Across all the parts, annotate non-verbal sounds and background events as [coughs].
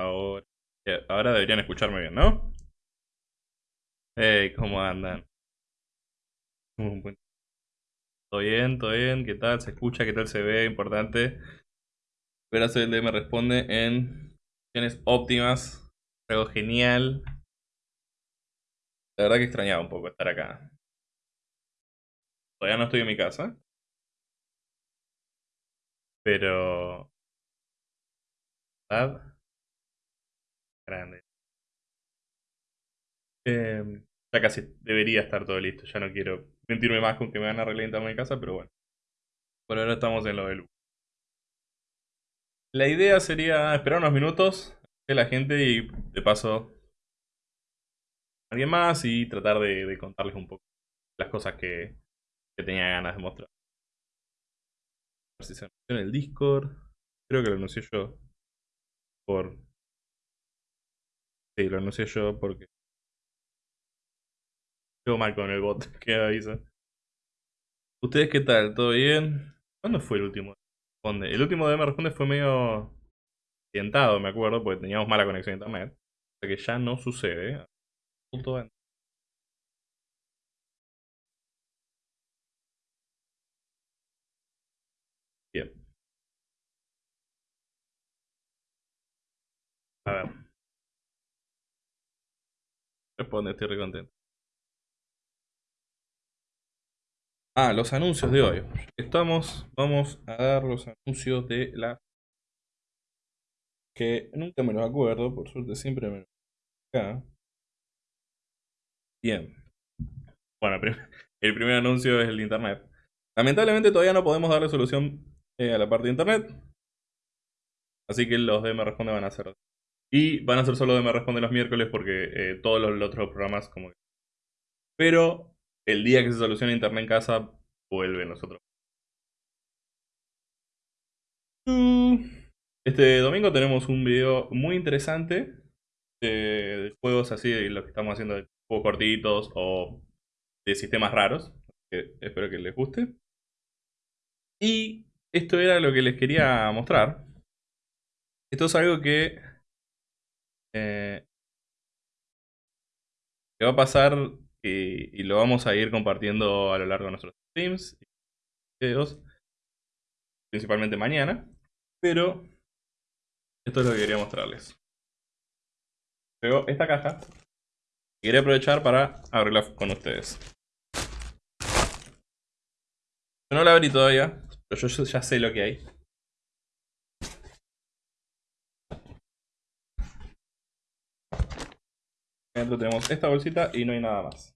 Ahora, ahora deberían escucharme bien, ¿no? Hey, ¿cómo andan? Todo bien, todo bien, ¿qué tal? ¿Se escucha? ¿Qué tal se ve? Importante. Espera, el me responde en condiciones óptimas. Algo genial. La verdad que extrañaba un poco estar acá. Todavía no estoy en mi casa. Pero... ¿Verdad? Grande. Em, ya casi debería estar todo listo. Ya no quiero mentirme más con que me van a relentar mi casa, pero bueno. Por ahora estamos en lo de luz. La idea sería esperar unos minutos de la gente y de paso alguien más y tratar de, contarles un poco las cosas que, que tenía ganas de mostrar. A ver si se anunció en el Discord. Creo que lo anuncié yo por Sí, lo anuncié yo porque. Yo mal con el bot [laughs] que avisa. ¿Ustedes qué tal? ¿Todo bien? ¿Cuándo fue el último? El último de me responde fue medio accidentado, me acuerdo, porque teníamos mala conexión a internet. O sea que ya no sucede. Bien. A ver. Responde, estoy recontento. Ah, los anuncios de hoy. Estamos, vamos a dar los anuncios de la... Que nunca me los acuerdo, por suerte siempre me los acá. Bien. Bueno, el primer anuncio es el de internet. Lamentablemente todavía no podemos darle solución eh, a la parte de internet. Así que los de Me Responde van a ser y van a ser solo de Me Responde los miércoles porque eh, todos los, otros programas como... Pero el día que se solucione Internet en casa, vuelven los otros. Este domingo tenemos un video muy interesante de, juegos así, de lo que estamos haciendo de juegos cortitos o de sistemas raros. Que espero que les guste. Y esto era lo que les quería mostrar. Esto es algo que eh, que va a pasar y, lo vamos a ir compartiendo a lo largo de nuestros streams y videos, principalmente mañana, pero esto es lo que quería mostrarles. Luego esta caja y quería aprovechar para abrirla con ustedes. Yo no la abrí todavía, pero yo ya sé lo que hay. Dentro tenemos esta bolsita y no hay nada más.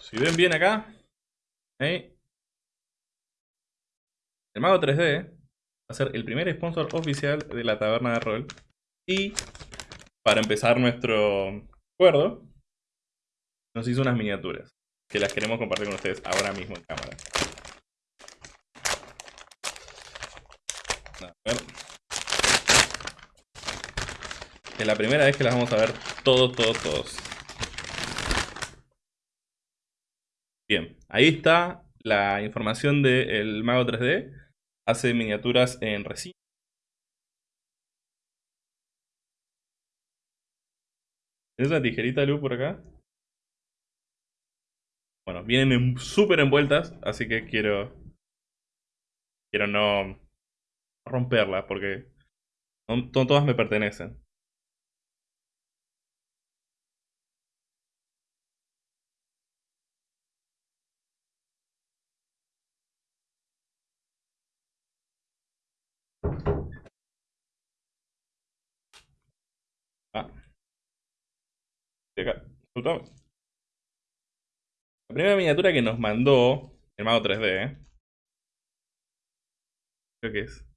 Si ven bien acá, el Mago 3D va a ser el primer sponsor oficial de la taberna de rol. Y para empezar nuestro acuerdo, nos hizo unas miniaturas que las queremos compartir con ustedes ahora mismo en cámara. A ver. Es la primera vez que las vamos a ver todos, todos, todos. Bien, ahí está la información del Mago 3D. Hace miniaturas en resina. ¿Tienes una tijerita, Lu, por acá? Bueno, vienen súper envueltas, así que quiero... Quiero no romperlas porque todas me pertenecen. La primera miniatura que nos mandó el mago 3D, ¿eh? creo que es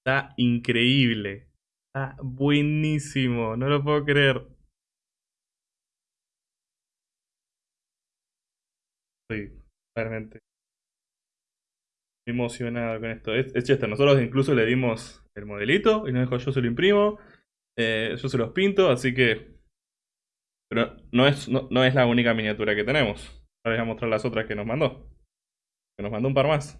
Está increíble. Está buenísimo. No lo puedo creer. Estoy realmente emocionado con esto. Es, es Nosotros incluso le dimos el modelito y nos dijo yo se lo imprimo. Eh, yo se los pinto, así que... Pero no es, no, es la única miniatura que tenemos. Ahora les voy a mostrar las otras que nos mandó. Que nos mandó un par más.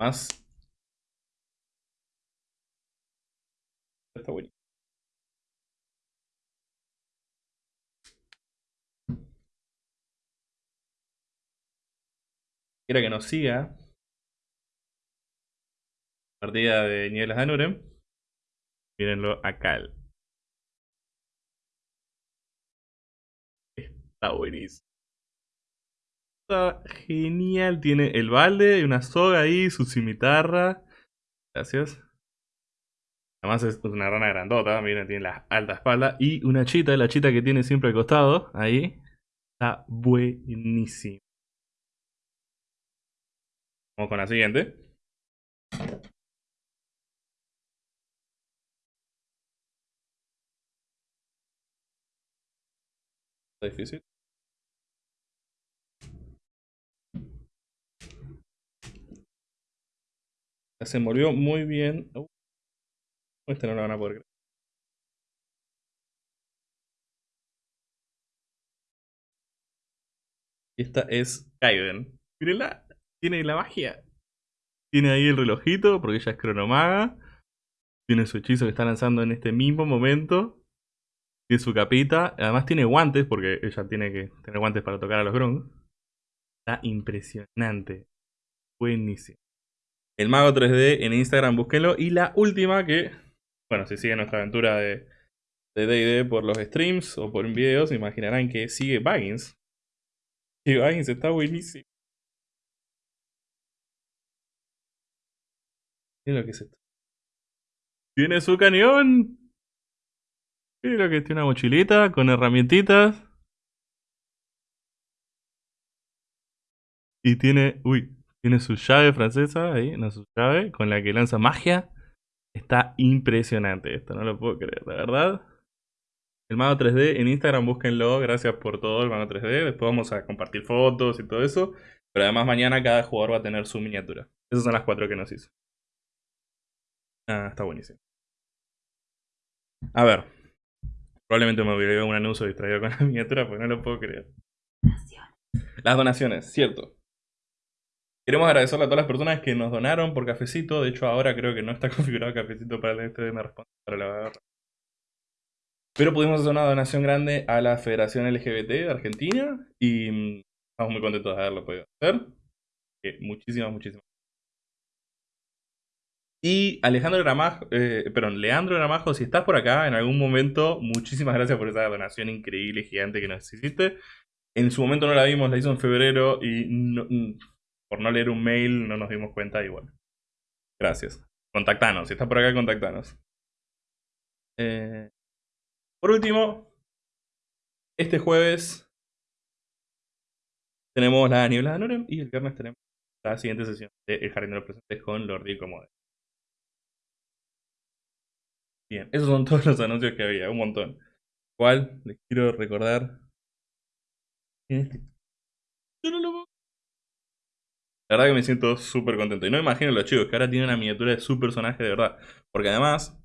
Más. Está bueno. Quiera que nos siga. Partida de Nieves de Anurem. Mírenlo acá. Está buenísimo. Está genial. Tiene el balde y una soga ahí, su cimitarra. Gracias. Además es una rana grandota, miren, tiene la alta espalda. Y una chita, la chita que tiene siempre al costado, ahí. Está buenísimo. Vamos con la siguiente. Está difícil. Se envolvió muy bien. Uh, este no lo van a poder creer. Esta es Kaiden. Mírenla. Tiene la magia. Tiene ahí el relojito, porque ella es cronomaga. Tiene su hechizo que está lanzando en este mismo momento. Tiene su capita. Además tiene guantes, porque ella tiene que tener guantes para tocar a los grunts. Está impresionante. Buenísimo. El Mago 3D en Instagram, búsquenlo. Y la última que, bueno, si siguen nuestra aventura de D&D por los streams o por videos, imaginarán que sigue Baggins. Y Baggins está buenísimo. Mira lo que es esto. Tiene su cañón. Mira lo que tiene una mochilita con herramientitas. Y tiene, uy, tiene su llave francesa ahí, no su llave, con la que lanza magia. Está impresionante esto, no lo puedo creer, la verdad. El Mago 3D en Instagram, búsquenlo. Gracias por todo, el Mago 3D. Después vamos a compartir fotos y todo eso. Pero además mañana cada jugador va a tener su miniatura. Esas son las cuatro que nos hizo. Ah, está buenísimo. A ver. Probablemente me hubiera un anuncio distraído con la [laughs] miniatura, porque no lo puedo creer. Las donaciones, cierto. Queremos agradecerle a todas las personas que nos donaron por cafecito. De hecho, ahora creo que no está [laughs] configurado cafecito para el este me responde para la barra. Pero pudimos hacer una donación grande a la Federación LGBT de Argentina y mm, estamos muy contentos de haberlo podido hacer. muchísimas, muchísimas y Alejandro Gramajo, eh, perdón, Leandro Gramajo, si estás por acá en algún momento, muchísimas gracias por esa donación increíble, gigante que nos hiciste. En su momento no la vimos, la hizo en febrero y mm, por no leer un mail no nos dimos cuenta y bueno. Gracias. Contactanos, si estás por acá, contactanos. Eh, por último, este jueves tenemos la niebla de Norem y el viernes tenemos la siguiente sesión de El Jardín de los Presentes con Lordi Comode. Bien, esos son [laughs] todos los anuncios que había, un montón. ¿Cuál? Les quiero recordar. Yo no lo puedo. La verdad que me siento súper contento. Y no me imagino los chicos que ahora tienen una miniatura de su personaje de verdad. Porque además,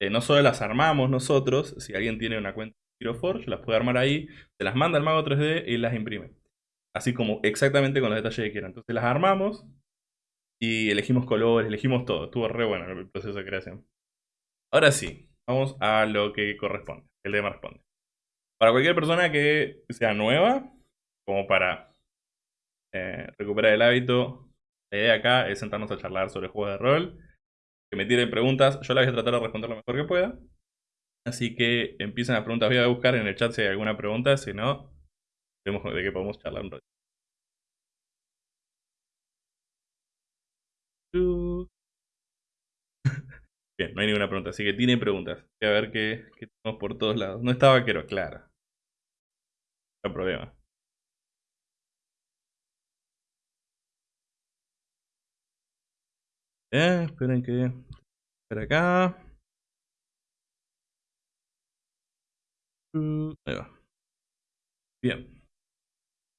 eh, no solo las armamos nosotros, si alguien tiene una cuenta de Hero Forge, las puede armar ahí, se las manda al mago 3D y las imprime. Así como exactamente con los detalles que quieran. Entonces las armamos y elegimos colores, elegimos todo. Estuvo re bueno el proceso de creación. Ahora sí, vamos a lo que corresponde. El tema responde. Para cualquier persona que sea nueva, como para eh, recuperar el hábito, la idea acá es sentarnos a charlar sobre juegos de rol. Que me tiren preguntas, yo las voy a tratar de responder lo mejor que pueda. Así que empiecen las preguntas, voy a buscar en el chat si hay alguna pregunta, si no, vemos de qué podemos charlar un rato. No hay ninguna pregunta, así que tiene preguntas. A ver qué, qué tenemos por todos lados. No está vaquero, claro. No hay problema. Eh, esperen que... Espera acá. Mm, ahí va. Bien.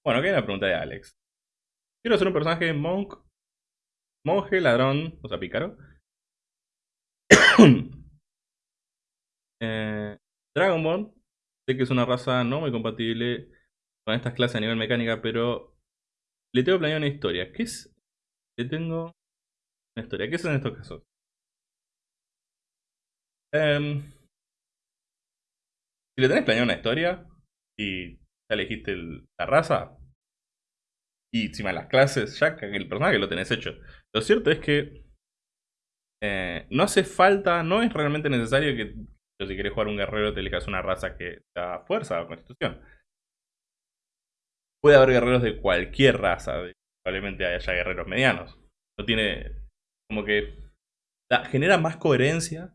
Bueno, aquí hay una pregunta de Alex. Quiero ser un personaje monk, monje, ladrón, o sea, pícaro. [coughs] eh, Dragonborn, sé que es una raza no muy compatible con estas clases a nivel mecánica, pero le tengo planeado una historia. ¿Qué es? Le tengo una historia. ¿Qué es en estos casos? Em, si le tenés planeado una historia y ya elegiste la raza y encima las clases, ya que el personaje lo tenés hecho. Lo cierto es que eh, no hace falta, no es realmente necesario que si quieres jugar un guerrero te elijas una raza que da fuerza o constitución. Puede haber guerreros de cualquier raza, probablemente haya guerreros medianos. No tiene como que genera más coherencia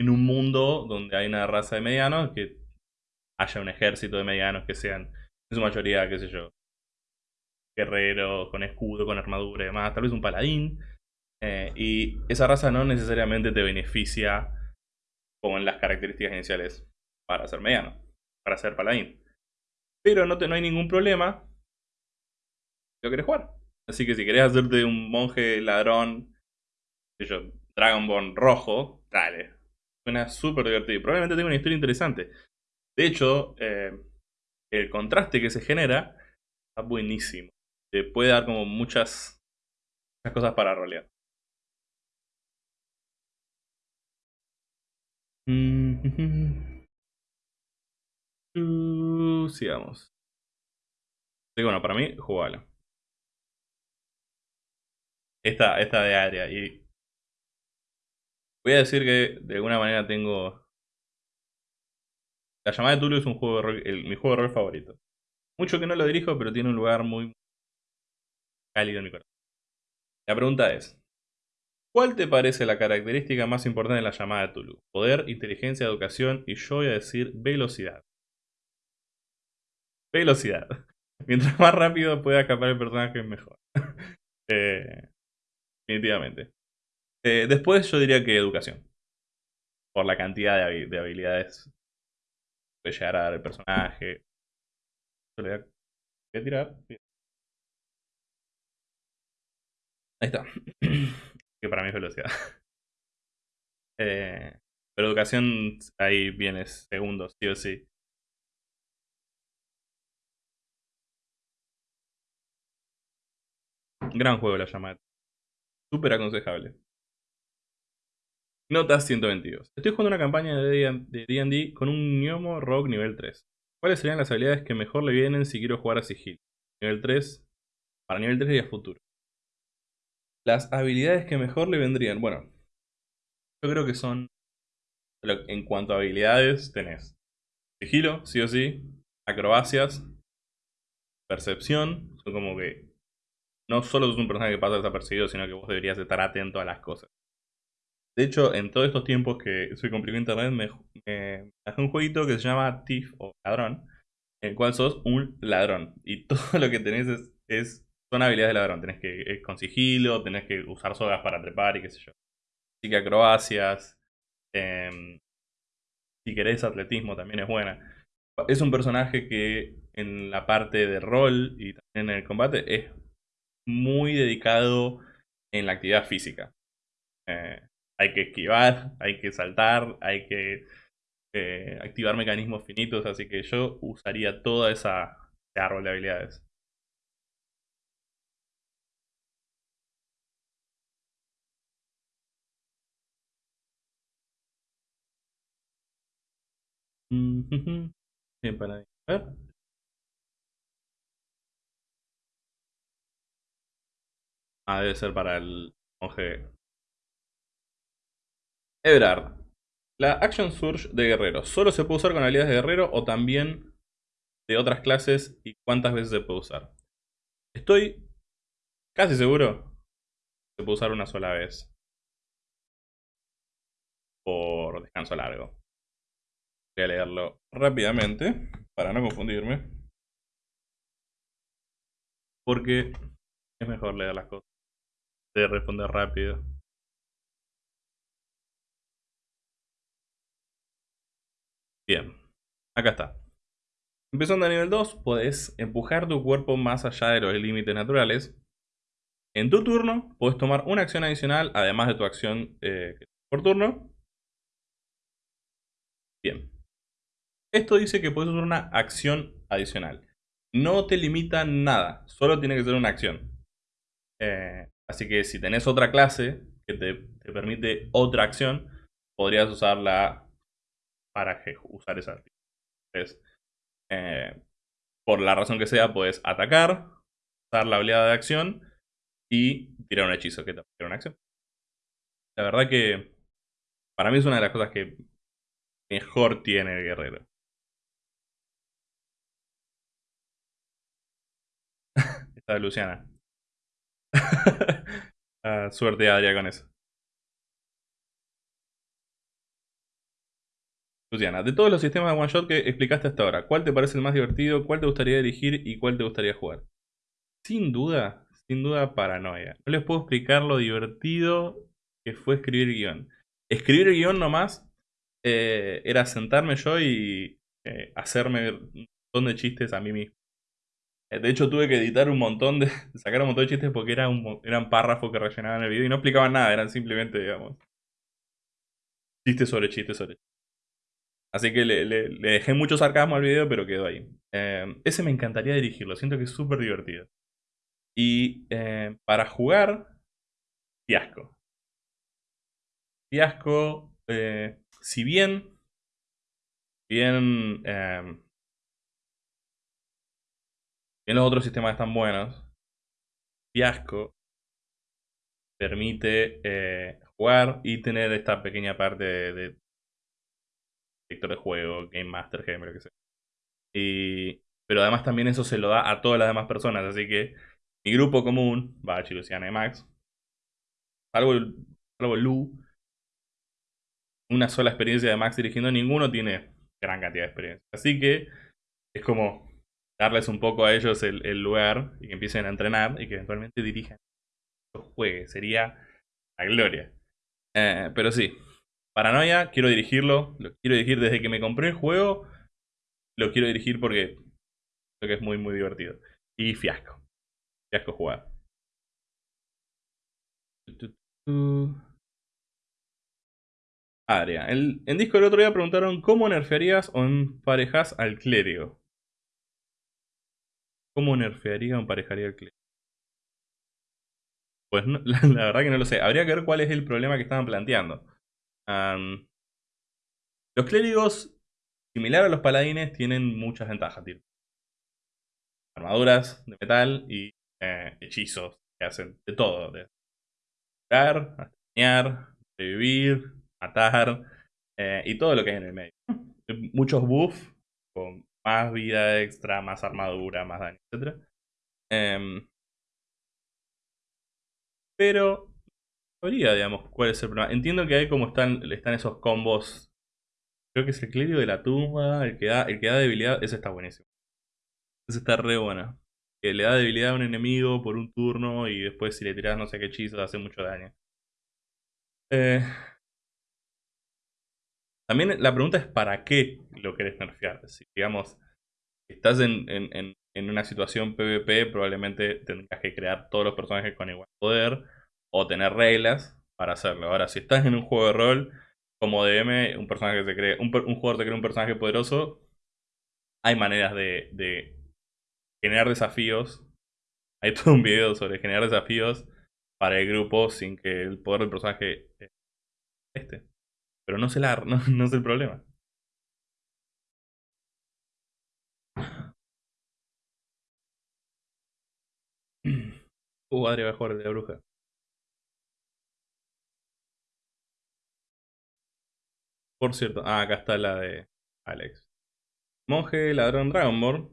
en un mundo donde hay una raza de medianos que haya un ejército de medianos que sean en su mayoría, qué sé yo, guerreros con escudo, con armadura y demás, tal vez un paladín. Eh, y esa raza no necesariamente te beneficia con las características iniciales para ser mediano, para ser paladín. Pero no, te, no hay ningún problema lo querés jugar. Así que si querés hacerte un monje ladrón, yo, Dragonborn rojo, dale. Suena súper divertido. Probablemente tenga una historia interesante. De hecho, eh, el contraste que se genera está buenísimo. Te puede dar como muchas, muchas cosas para rolear. Mm, uh, sigamos. Así bueno, para mí, jugalo. Esta, esta de área. Y voy a decir que de alguna manera tengo la llamada de Tulu es un juego de rol, mi juego de rol favorito. Mucho que no lo dirijo, pero tiene un lugar muy cálido en mi corazón. La pregunta es, ¿cuál te parece la característica más importante de la llamada de Tulu? Poder, inteligencia, educación y yo voy a decir velocidad. Velocidad. [laughs] Mientras más rápido pueda escapar el personaje, mejor. [laughs] Eh, definitivamente. Eh, después yo diría que educación. Por la cantidad de habilidades puede llegar a dar el personaje. Voy a tirar. Ahí está. [clears throat] que para mí es velocidad. [laughs] Eh, pero educación ahí viene segundo, sí o sí. Gran juego la llamada. Súper aconsejable. Nota 122. Estoy jugando una campaña de D&D con un gnomo rogue nivel 3. ¿Cuáles serían las habilidades que mejor le vienen si quiero jugar a sigilo? Nivel 3, para nivel 3 y a futuro. Las habilidades que mejor le vendrían, bueno, yo creo que son, en cuanto a habilidades, tenés sigilo, sí o sí, acrobacias, percepción, son como que no solo es un personaje que pasa desapercibido, sino que vos deberías estar atento a las cosas. De hecho, en todos estos tiempos que soy complicado internet, me, me hace un jueguito que se llama Thief o Ladrón, en el cual sos un ladrón. Y [laughs] todo lo que tenés es, son habilidades de ladrón. Tenés que ir con sigilo, tenés que usar sogas para trepar y qué sé yo. Así que acrobacias. Em, si querés atletismo también es buena. Es un personaje que en la parte de rol y también en el combate es muy dedicado en la actividad física. Eh, hay que esquivar, hay que saltar, hay que eh, activar mecanismos finitos, así que yo usaría toda esa árbol de habilidades. Bien, para ver. Ah, debe ser para el monje Everard. La Action Surge de guerrero. ¿Solo se puede usar con habilidades de guerrero o también de otras clases? ¿Y cuántas veces se puede usar? Estoy casi seguro que se puede usar una sola vez. por descanso largo. Voy a leerlo rápidamente para no confundirme. Porque es mejor leer las cosas. De responder rápido. Bien, acá está. Empezando a nivel 2, puedes empujar tu cuerpo más allá de los límites naturales. En tu turno, puedes tomar una acción adicional, además de tu acción eh, por turno. Bien. Esto dice que puedes usar una acción adicional. No te limita nada, solo tiene que ser una acción. Eh, así que si tenés otra clase que te, permite otra acción, podrías usarla para usar esa. Entonces, eh, por la razón que sea, puedes atacar, usar la oleada de acción y tirar un hechizo que te va una acción. La verdad que para mí es una de las cosas que mejor tiene el guerrero. Luciana. [laughs] Ah, suerte Adria con eso. Luciana, de todos los sistemas de one shot que explicaste hasta ahora, ¿cuál te parece el más divertido? ¿Cuál te gustaría dirigir y cuál te gustaría jugar? Sin duda, sin duda paranoia. No les puedo explicar lo divertido que fue escribir guion. Escribir guion nomás eh, era sentarme yo y eh, hacerme un montón de chistes a mí mismo. Eh, de hecho tuve que editar un montón de... [laughs] sacar un montón de chistes porque era un, eran párrafos que rellenaban el video y no explicaban nada, eran simplemente, digamos... Chistes sobre chistes sobre chistes. Así que le, dejé mucho sarcasmo al video, pero quedó ahí. Eh, ese me encantaría dirigirlo, siento que es súper divertido. Y eh, para jugar, fiasco. Fiasco, si bien, bien, bien los otros sistemas están buenos, fiasco. Permite jugar y tener esta pequeña parte de director de juego, Game Master, game, lo que sea. Y, pero además también eso se lo da a todas las demás personas, así que mi grupo común, Bachi, Luciana y Max, salvo, salvo Lu, una sola experiencia de Max dirigiendo, ninguno tiene gran cantidad de experiencia. Así que es como darles un poco a ellos el, lugar y que empiecen a entrenar y que eventualmente dirijan los juegues. Sería la gloria. Eh, pero sí, Paranoia, quiero dirigirlo. Lo quiero dirigir desde que me compré el juego. Lo quiero dirigir porque creo que es muy, muy divertido. Y fiasco. Fiasco jugar. Adria. El, en disco el otro día preguntaron cómo nerfearías o emparejas al clérigo. ¿Cómo nerfearía o emparejaría al clérigo? Pues [laughs] la, verdad que no lo sé. Habría que ver cuál es el problema que estaban planteando los clérigos, similar a los paladines, tienen muchas ventajas. Armaduras de metal y eh, hechizos que hacen de todo. De curar, dañar, revivir, matar eh, y todo lo que hay en el medio. Muchos buffs con más vida extra, más armadura, más daño, etc. Em, pero digamos, cuál es el problema. Entiendo que hay como están, están esos combos. Creo que es el clérigo de la tumba, el que da, el que da debilidad, ese está buenísimo. Ese está re bueno. Que le da debilidad a un enemigo por un turno y después si le tiras no sé qué hechizo hace mucho daño. Eh, también la pregunta es ¿para qué lo querés nerfear? Si digamos, estás en, en, en una situación PvP, probablemente tendrás que crear todos los personajes con igual poder o tener reglas para hacerlo. Ahora, si estás en un juego de rol, como DM, un personaje se cree, un, jugador te cree un personaje poderoso, hay maneras de, generar desafíos. Hay todo un video sobre generar desafíos para el grupo sin que el poder del personaje esté. Pero no se la, [laughs] no, no es el problema. Uh, Adri va a jugar de la bruja. Por cierto, ah, acá está la de Alex. Monje ladrón Dragonborn.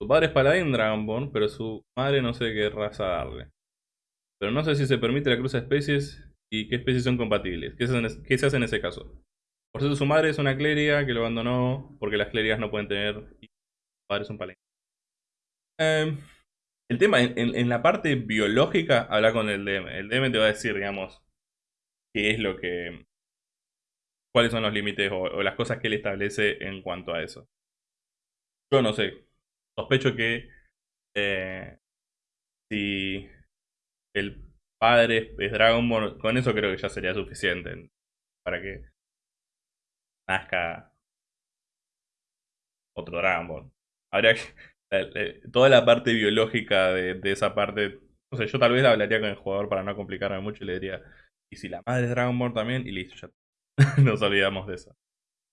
Su padre es paladín Dragonborn, pero su madre no sé qué raza darle. Pero no sé si se permite la cruz de especies ¿Y qué especies son compatibles? ¿Qué se, hace, en ese caso? Por eso su madre es una clériga que lo abandonó porque las clérigas no pueden tener... Y su padre es un paladín. Eh, el tema, en, la parte biológica, habla con el DM. El DM te va a decir, digamos, qué es lo que... cuáles son los límites o, las cosas que él establece en cuanto a eso. Yo no sé. Sospecho que eh, si el padre es Dragon Ball, con eso creo que ya sería suficiente para que nazca otro Dragon Ball. Habría que, [laughs] toda la parte biológica de, esa parte. No sé, yo tal vez hablaría con el jugador para no complicarme mucho y le diría, y si la madre es Dragon Ball también, y listo, ya [laughs] nos olvidamos de eso.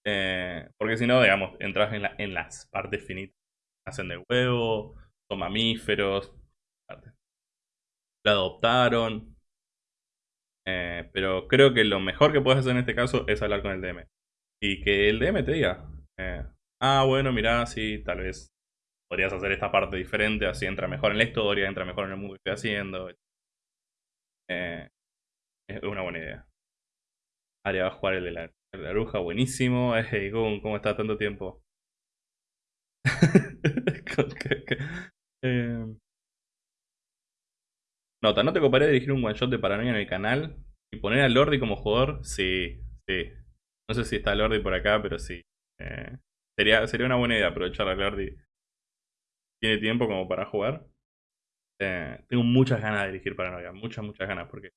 Eh, porque si no, digamos, entras en, en las partes finitas. Hacen de huevo, son mamíferos. La adoptaron. Eh, pero creo que lo mejor que puedes hacer en este caso es hablar con el DM. Y que el DM te diga, eh, ah, bueno, mira, sí, tal vez podrías hacer esta parte diferente, así entra mejor en la historia, entra mejor en el mundo que estoy haciendo. Eh, es una buena idea. Aria va a jugar el de la, bruja, buenísimo. [laughs] Hey, ¿cómo está tanto tiempo? [laughs] eh, nota, ¿no te coparía dirigir un one shot de paranoia en el canal? Y poner a Lordi como jugador? Sí, sí. No sé si está Lordi por acá, pero sí. Eh, sería, sería una buena idea aprovechar a Lordi tiene tiempo como para jugar. Eh, tengo muchas ganas de dirigir Paranoia, muchas, muchas ganas, porque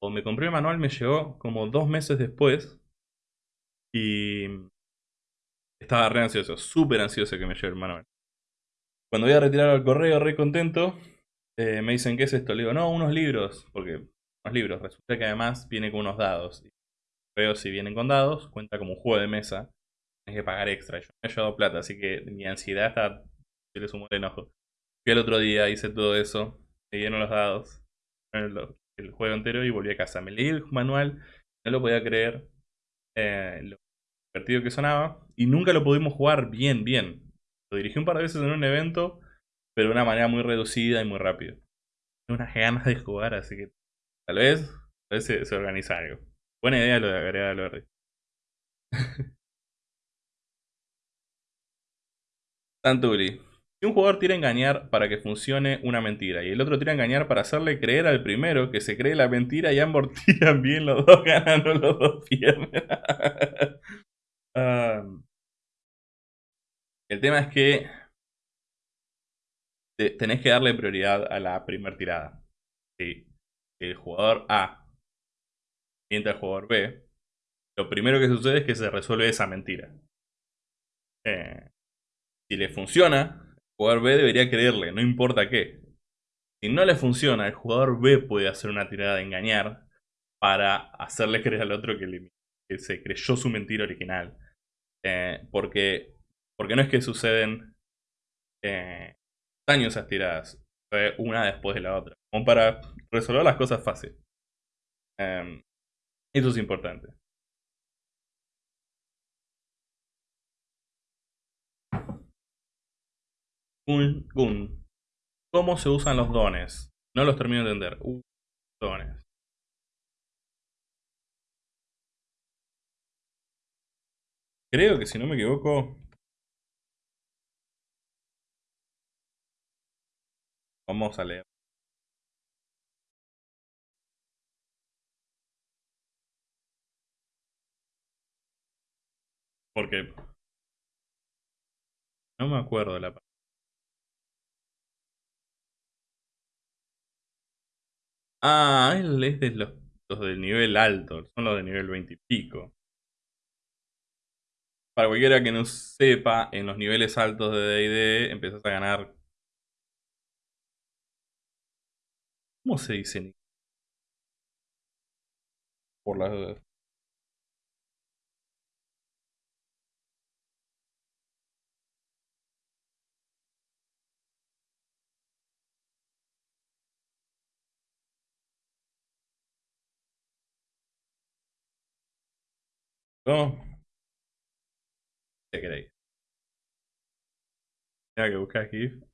cuando me compré el manual me llegó como dos meses después y estaba re ansioso, súper ansioso que me llegue el manual. Cuando voy a retirar al correo, re contento, eh, me dicen, ¿qué es esto? Le digo, no, unos libros, porque unos libros. Resulta que además viene con unos dados. Veo si vienen con dados, cuenta como un juego de mesa. Tienes que pagar extra. Yo me he llevado plata, así que mi ansiedad está se le sumó el enojo. Fui el otro día, hice todo eso, me dieron los dados, el, juego entero y volví a casa. Me leí el manual, no lo podía creer, eh, lo divertido que sonaba, y nunca lo pudimos jugar bien, bien. Lo dirigí un par de veces en un evento, pero de una manera muy reducida y muy rápida. Tengo unas ganas de jugar, así que tal vez, tal vez se, organiza algo. Buena idea lo de agregar al verde. Tantuli. [laughs] Si un jugador tira a engañar para que funcione una mentira y el otro tira a engañar para hacerle creer al primero que se cree la mentira y ambos [laughs] bien, los dos ganan o los dos pierden. [laughs] el tema es que tenés que darle prioridad a la primera tirada. Si el jugador A miente al jugador B, lo primero que sucede es que se resuelve esa mentira. Eh, si le funciona, jugador B debería creerle, no importa qué. Si no le funciona, el jugador B puede hacer una tirada de engañar para hacerle creer al otro que, se creyó su mentira original. Eh, porque, porque no es que suceden eh, años esas tiradas, una después de la otra, como para resolver las cosas fácil. Em, eso es importante. Gun, ¿Cómo se usan los dones? No los termino de entender. Uh, dones. Creo que si no me equivoco... Vamos a leer. Porque... No me acuerdo de la Ah, él es de los, del nivel alto, son los de nivel 20 y pico. Para cualquiera que no sepa, en los niveles altos de D&D empiezas a ganar... ¿Cómo se dice? Por las ¿No? ¿Qué queréis? Que buscar aquí.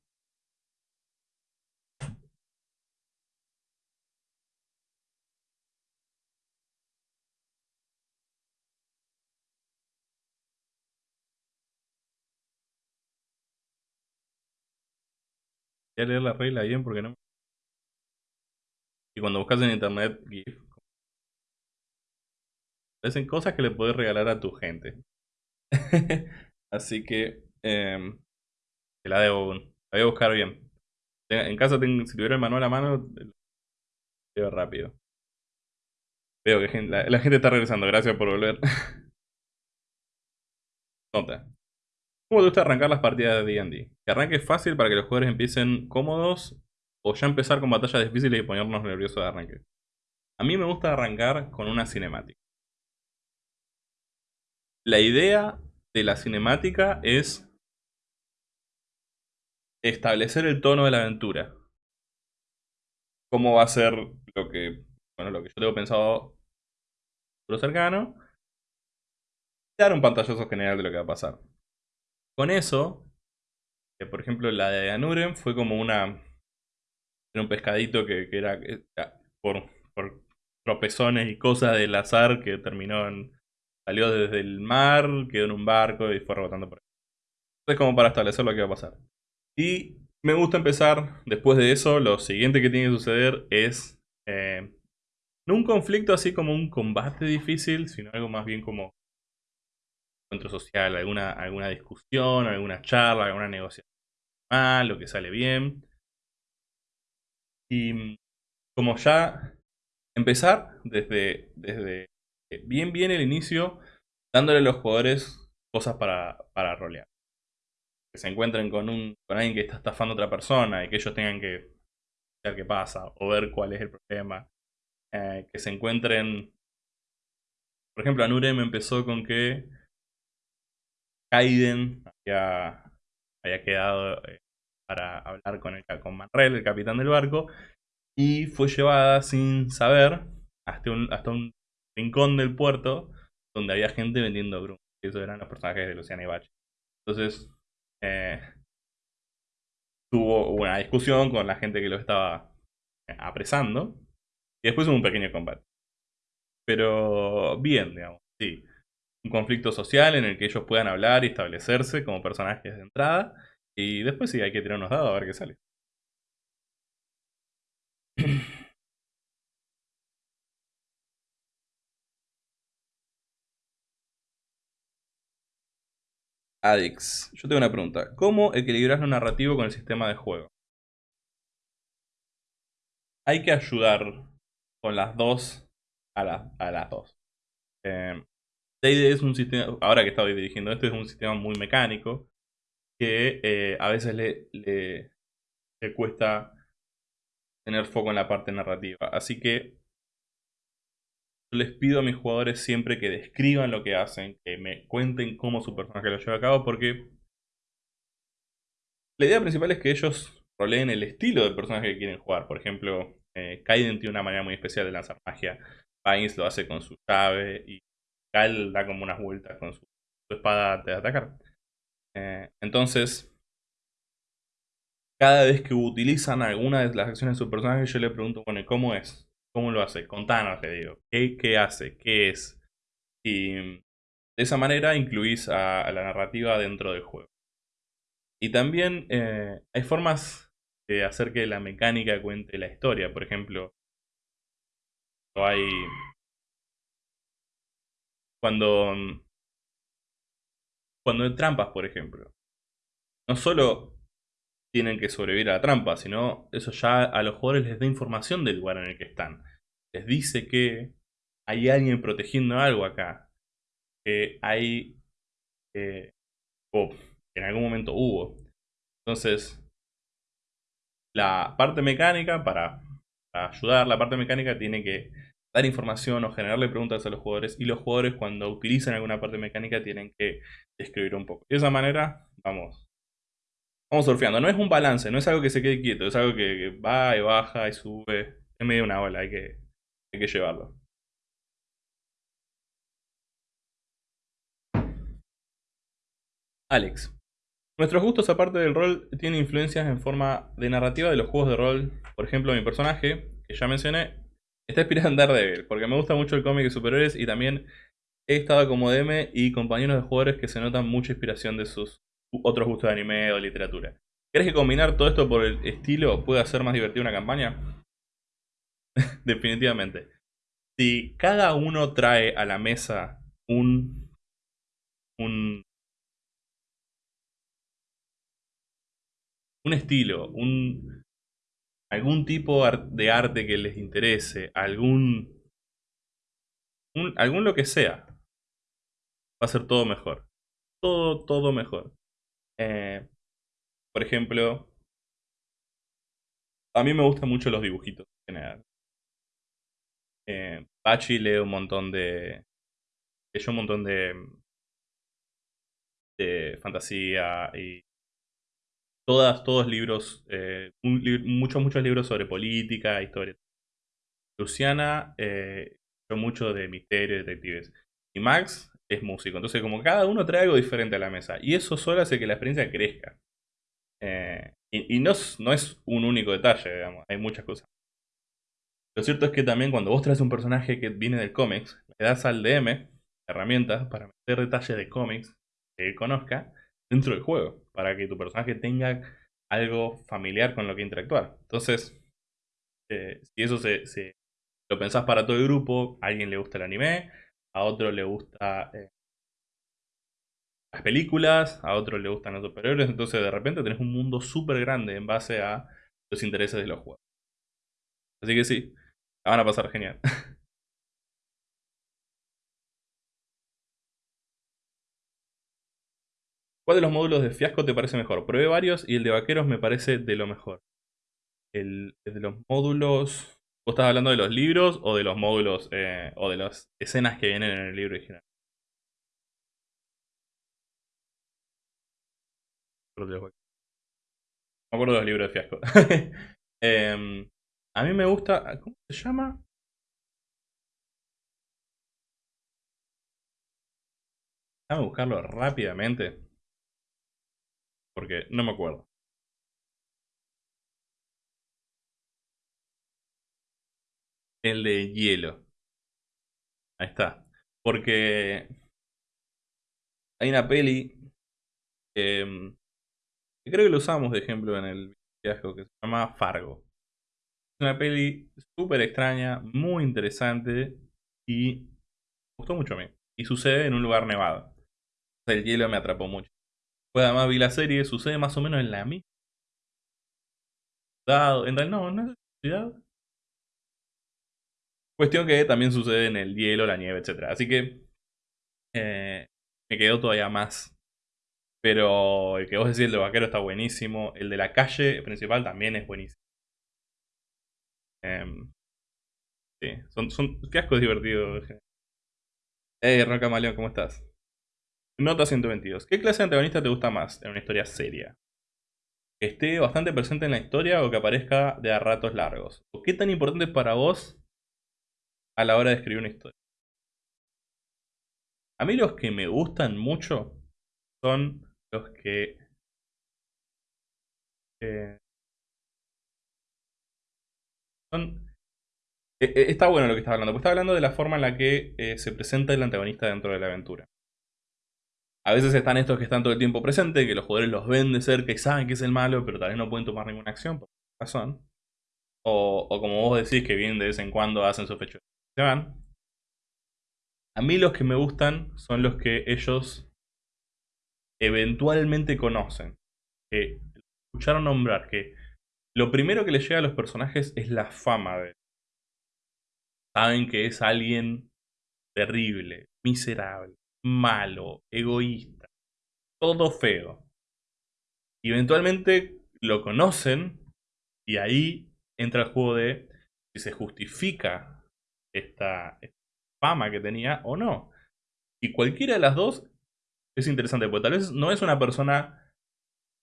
A leer la regla bien porque no. Y cuando buscas en internet GIF, aparecen cosas que le puedes regalar a tu gente. [laughs] Así que em, te la debo. La voy a buscar bien. En casa, si tuviera el manual a mano, veo rápido. Veo que la, gente está regresando. Gracias por volver. [laughs] Nota. ¿Cómo te gusta arrancar las partidas de D&D? Que arranque fácil para que los jugadores empiecen cómodos o ya empezar con batallas difíciles y ponernos nerviosos de arranque. A mí me gusta arrancar con una cinemática. La idea de la cinemática es establecer el tono de la aventura. Cómo va a ser lo que, bueno, lo que yo tengo pensado lo cercano. Dar un pantallazo general de lo que va a pasar. Con eso, eh, por ejemplo, la de Anuren fue como una. Era un pescadito que, era, por, por tropezones y cosas del azar que terminó en. Salió desde el mar, quedó en un barco y fue rebotando por ahí. Entonces, como para establecer lo que va a pasar. Y me gusta empezar, después de eso, lo siguiente que tiene que suceder es eh, no un conflicto así como un combate difícil, sino algo más bien como encuentro social, alguna, alguna discusión, alguna charla, alguna negociación mal, lo que sale bien. Y mm, como ya empezar desde, desde bien bien el inicio, dándole a los jugadores cosas para, para rolear que se encuentren con, un, con alguien que está estafando a otra persona y que ellos tengan que ver qué pasa o ver cuál es el problema. Eh, que se encuentren... Por ejemplo, Anurem empezó con que Kaiden había, quedado eh, para hablar con, el, con Manrel, el capitán del barco, y fue llevada sin saber hasta un, rincón del puerto donde había gente vendiendo grum. Y esos eran los personajes de Luciana y Bach. Entonces, eh, tuvo una discusión con la gente que lo estaba apresando. Y después hubo un pequeño combate. Pero bien, digamos, sí. Un conflicto social en el que ellos puedan hablar y establecerse como personajes de entrada. Y después sí, hay que tirar unos dados a ver qué sale. [clears throat] Adix, yo tengo una pregunta. ¿Cómo equilibras lo narrativo con el sistema de juego? Hay que ayudar con las dos a, las dos. Eh, es un sistema, ahora que estoy dirigiendo esto, es un sistema muy mecánico que eh, a veces le, cuesta tener foco en la parte narrativa. Así que les pido a mis jugadores siempre que describan lo que hacen, que me cuenten cómo su personaje lo lleva a cabo, porque la idea principal es que ellos roleen el estilo del personaje que quieren jugar. Por ejemplo, eh, Kaiden tiene una manera muy especial de lanzar magia. Pines lo hace con su llave y Kyle da como unas vueltas con su, espada de atacar. Eh, entonces, cada vez que utilizan alguna de las acciones de su personaje, yo le pregunto, bueno, ¿cómo es? ¿Cómo lo hace? Contanos, le digo. ¿Qué, hace? ¿Qué es? Y de esa manera incluís a, la narrativa dentro del juego. Y también eh, hay formas de hacer que la mecánica cuente la historia. Por ejemplo, hay... Cuando... Cuando hay trampas, por ejemplo. No solo tienen que sobrevivir a la trampa, sino eso ya a los jugadores les da información del lugar en el que están. Les dice que hay alguien protegiendo algo acá. Que hay... Eh, o en algún momento hubo. Entonces, la parte mecánica, para, para ayudar, la parte mecánica tiene que dar información o generarle preguntas a los jugadores. Y los jugadores cuando utilizan alguna parte mecánica tienen que describir un poco. De esa manera, vamos Vamos surfeando. No es un balance, no es algo que se quede quieto, es algo que, va y baja y sube. Es medio una ola, hay que, hay que llevarlo. Alex. Nuestros gustos aparte del rol tienen influencias en forma de narrativa de los juegos de rol. Por ejemplo, mi personaje, que ya mencioné, está inspirado en Daredevil, porque me gusta mucho el cómic de superhéroes y también he estado como DM y compañeros de jugadores que se notan mucha inspiración de sus otros gustos de anime o literatura. ¿Crees que combinar todo esto por el estilo puede hacer más divertida una campaña? [laughs] Definitivamente. Si cada uno trae a la mesa un, un, un estilo, un, algún tipo de arte que les interese, algún, algún lo que sea, va a ser todo mejor. Todo, todo mejor. Eh, por ejemplo, a mí me gustan mucho los dibujitos en general. Eh, Pachi lee un montón de. leyó un montón de. de fantasía y. Todas, todos libros, eh, muchos, muchos libros sobre política, historia. Luciana eh, mucho de misterio, detectives. Y Max es músico. Entonces, como cada uno trae algo diferente a la mesa. Y eso solo hace que la experiencia crezca. Eh, y, no, no, es un único detalle, digamos. Hay muchas cosas. Lo cierto es que también cuando vos traes un personaje que viene del cómics, le das al DM herramientas para meter detalles de cómics que él conozca dentro del juego. Para que tu personaje tenga algo familiar con lo que interactuar. Entonces, eh, si eso se, lo pensás para todo el grupo, a alguien le gusta el anime, a otro le gusta eh, las películas, a otro le gustan los superhéroes, entonces de repente tenés un mundo súper grande en base a los intereses de los juegos. Así que sí, la van a pasar genial. [laughs] ¿Cuál de los módulos de fiasco te parece mejor? Probé varios y el de vaqueros me parece de lo mejor. El, de los módulos... ¿Vos estás hablando de los libros o de los módulos eh, o de las escenas que vienen en el libro original? Me acuerdo de los libros de fiasco. [laughs] Em, a mí me gusta. ¿Cómo se llama? Déjame buscarlo rápidamente. Porque no me acuerdo. El de hielo. Ahí está. Porque hay una peli em, que creo que lo usamos de ejemplo en el viaje que se llama Fargo. Es una peli súper extraña, muy interesante y me gustó mucho a mí. Y sucede en un lugar nevado. El hielo me atrapó mucho. Pues además vi la serie, sucede más o menos en la misma. En realidad, no, no es ciudad. Cuestión que también sucede en el hielo, la nieve, etc. Así que eh, me quedó todavía más. Pero el que vos decís, el de vaquero está buenísimo. El de la calle principal también es buenísimo. Em, sí, son, son fiascos divertidos. Hey, Ron Maleón, ¿cómo estás? Nota 122. ¿Qué clase de antagonista te gusta más en una historia seria? ¿Que esté bastante presente en la historia o que aparezca de a ratos largos? ¿O qué tan importante es para vos a la hora de escribir una historia. A mí los que me gustan mucho son los que... Eh, eh, eh, está bueno lo que está hablando, porque está hablando de la forma en la que se presenta el antagonista dentro de la aventura. A veces están estos que están todo el tiempo presentes, que los jugadores los ven de cerca y saben que es el malo, pero tal vez no pueden tomar ninguna acción por razón. O, como vos decís, que vienen de vez en cuando hacen su fecho van. A mí los que me gustan son los que ellos eventualmente conocen. Que escucharon nombrar. Que lo primero que les llega a los personajes es la fama de Saben que es alguien terrible, miserable, malo, egoísta, todo feo. Eventualmente lo conocen y ahí entra el juego de si se justifica esta, fama que tenía o no. Y cualquiera de las dos es interesante, porque tal vez no es una persona,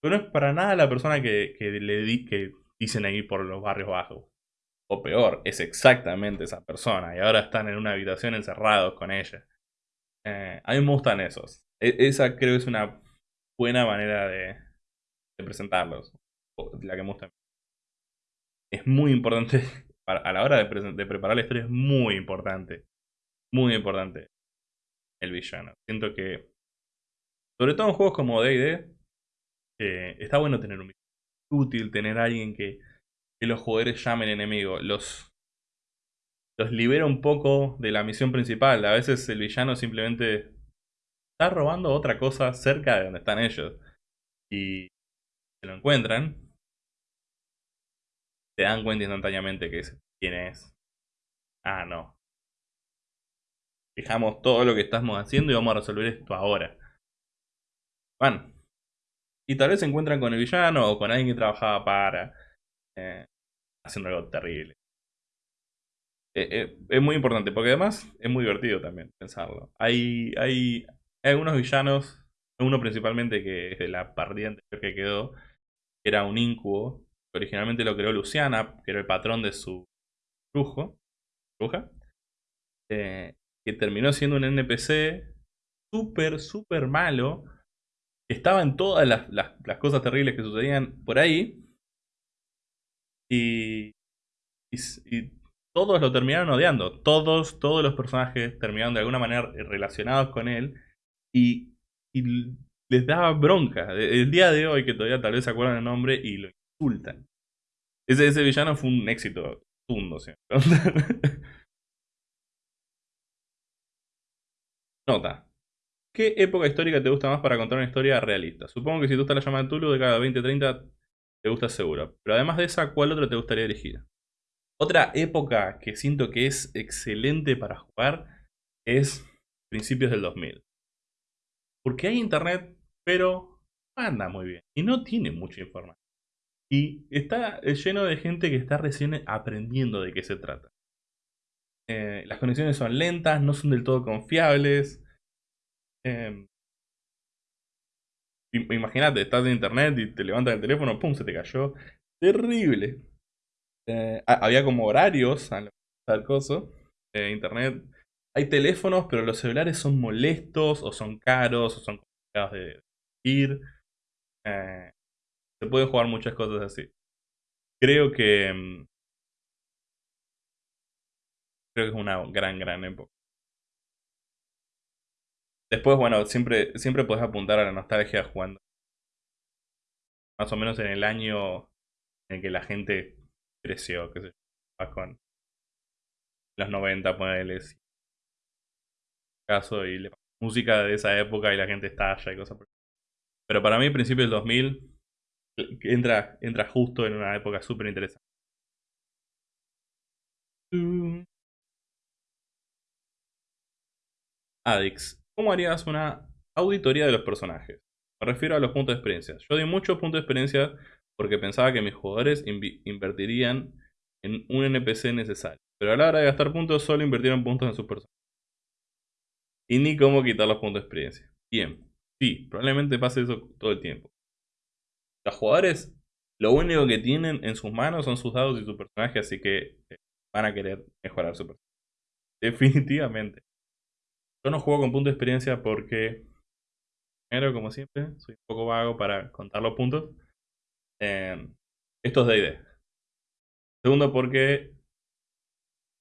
no es para nada la persona que, le di, que dicen ahí por los barrios bajos. O peor, es exactamente esa persona y ahora están en una habitación encerrados con ella. Eh, a mí me gustan esos. E, esa creo es una buena manera de, presentarlos. La que me gusta. Es muy importante [laughs] a la hora de, preparar la historia es muy importante. Muy importante. El villano. Siento que, sobre todo en juegos como D&D, eh, está bueno tener un villano. útil tener alguien que, que los jugadores llamen enemigo. Los, los libera un poco de la misión principal. A veces el villano simplemente está robando otra cosa cerca de donde están ellos. Y se lo encuentran. Se dan cuenta instantáneamente que es, quién es. Ah, no. Dejamos todo lo que estamos haciendo y vamos a resolver esto ahora. Van. Y tal vez se encuentran con el villano o con alguien que trabajaba para. Eh, haciendo algo terrible. Eh, eh, es muy importante, porque además es muy divertido también pensarlo. Hay, hay, algunos villanos, uno principalmente que es de la partida anterior que quedó, que era un incubo. Originalmente lo creó Luciana, que era el patrón de su brujo, bruja, que terminó siendo un NPC súper, súper malo, que estaba en todas las, las cosas terribles que sucedían por ahí, y, y, todos lo terminaron odiando. Todos, todos los personajes terminaron de alguna manera relacionados con él. Y, les daba bronca. El día de hoy, que todavía tal vez se acuerdan el nombre, y lo insultan. Ese, ese villano fue un éxito. Tundo, [laughs] Nota. ¿Qué época histórica te gusta más para contar una historia realista? Supongo que si tú estás la llamada Tulu de cada 20-30 te gusta seguro. Pero además de esa, ¿cuál otra te gustaría elegir? Otra época que siento que es excelente para jugar es principios del 2000. Porque hay internet, pero anda muy bien. Y no tiene mucha información. Y está lleno de gente que está recién aprendiendo de qué se trata. Eh, las conexiones son lentas, no son del todo confiables. Eh, Imagínate, estás en internet y te levantas el teléfono, pum, se te cayó. Terrible. Eh, había como horarios al coso. Eh, internet. Hay teléfonos, pero los celulares son molestos, o son caros, o son complicados de ir. Eh, se pueden jugar muchas cosas así. Creo que. Mm, creo que es una gran, gran época. Después, bueno, siempre, siempre puedes apuntar a la nostalgia jugando. Más o menos en el año en que la gente creció, que se yo, con los 90, ponerles caso y la música de esa época y la gente estalla y cosas por Pero para mí, principio del 2000 entra, entra justo en una época súper interesante. Adix. ¿Cómo harías una auditoría de los personajes? Me refiero a los puntos de experiencia. Yo di muchos puntos de experiencia porque pensaba que mis jugadores invertirían en un NPC necesario. Pero a la hora de gastar puntos solo invirtieron puntos en sus personajes. Y ni cómo quitar los puntos de experiencia. Bien, sí, probablemente pase eso todo el tiempo. Los jugadores lo único que tienen en sus manos son sus dados y su personaje, así que eh, van a querer mejorar su personaje. [laughs] Definitivamente. Yo no juego con puntos de experiencia porque, primero, como siempre, soy un poco vago para contar los puntos. Eh, esto es D&D. Segundo, porque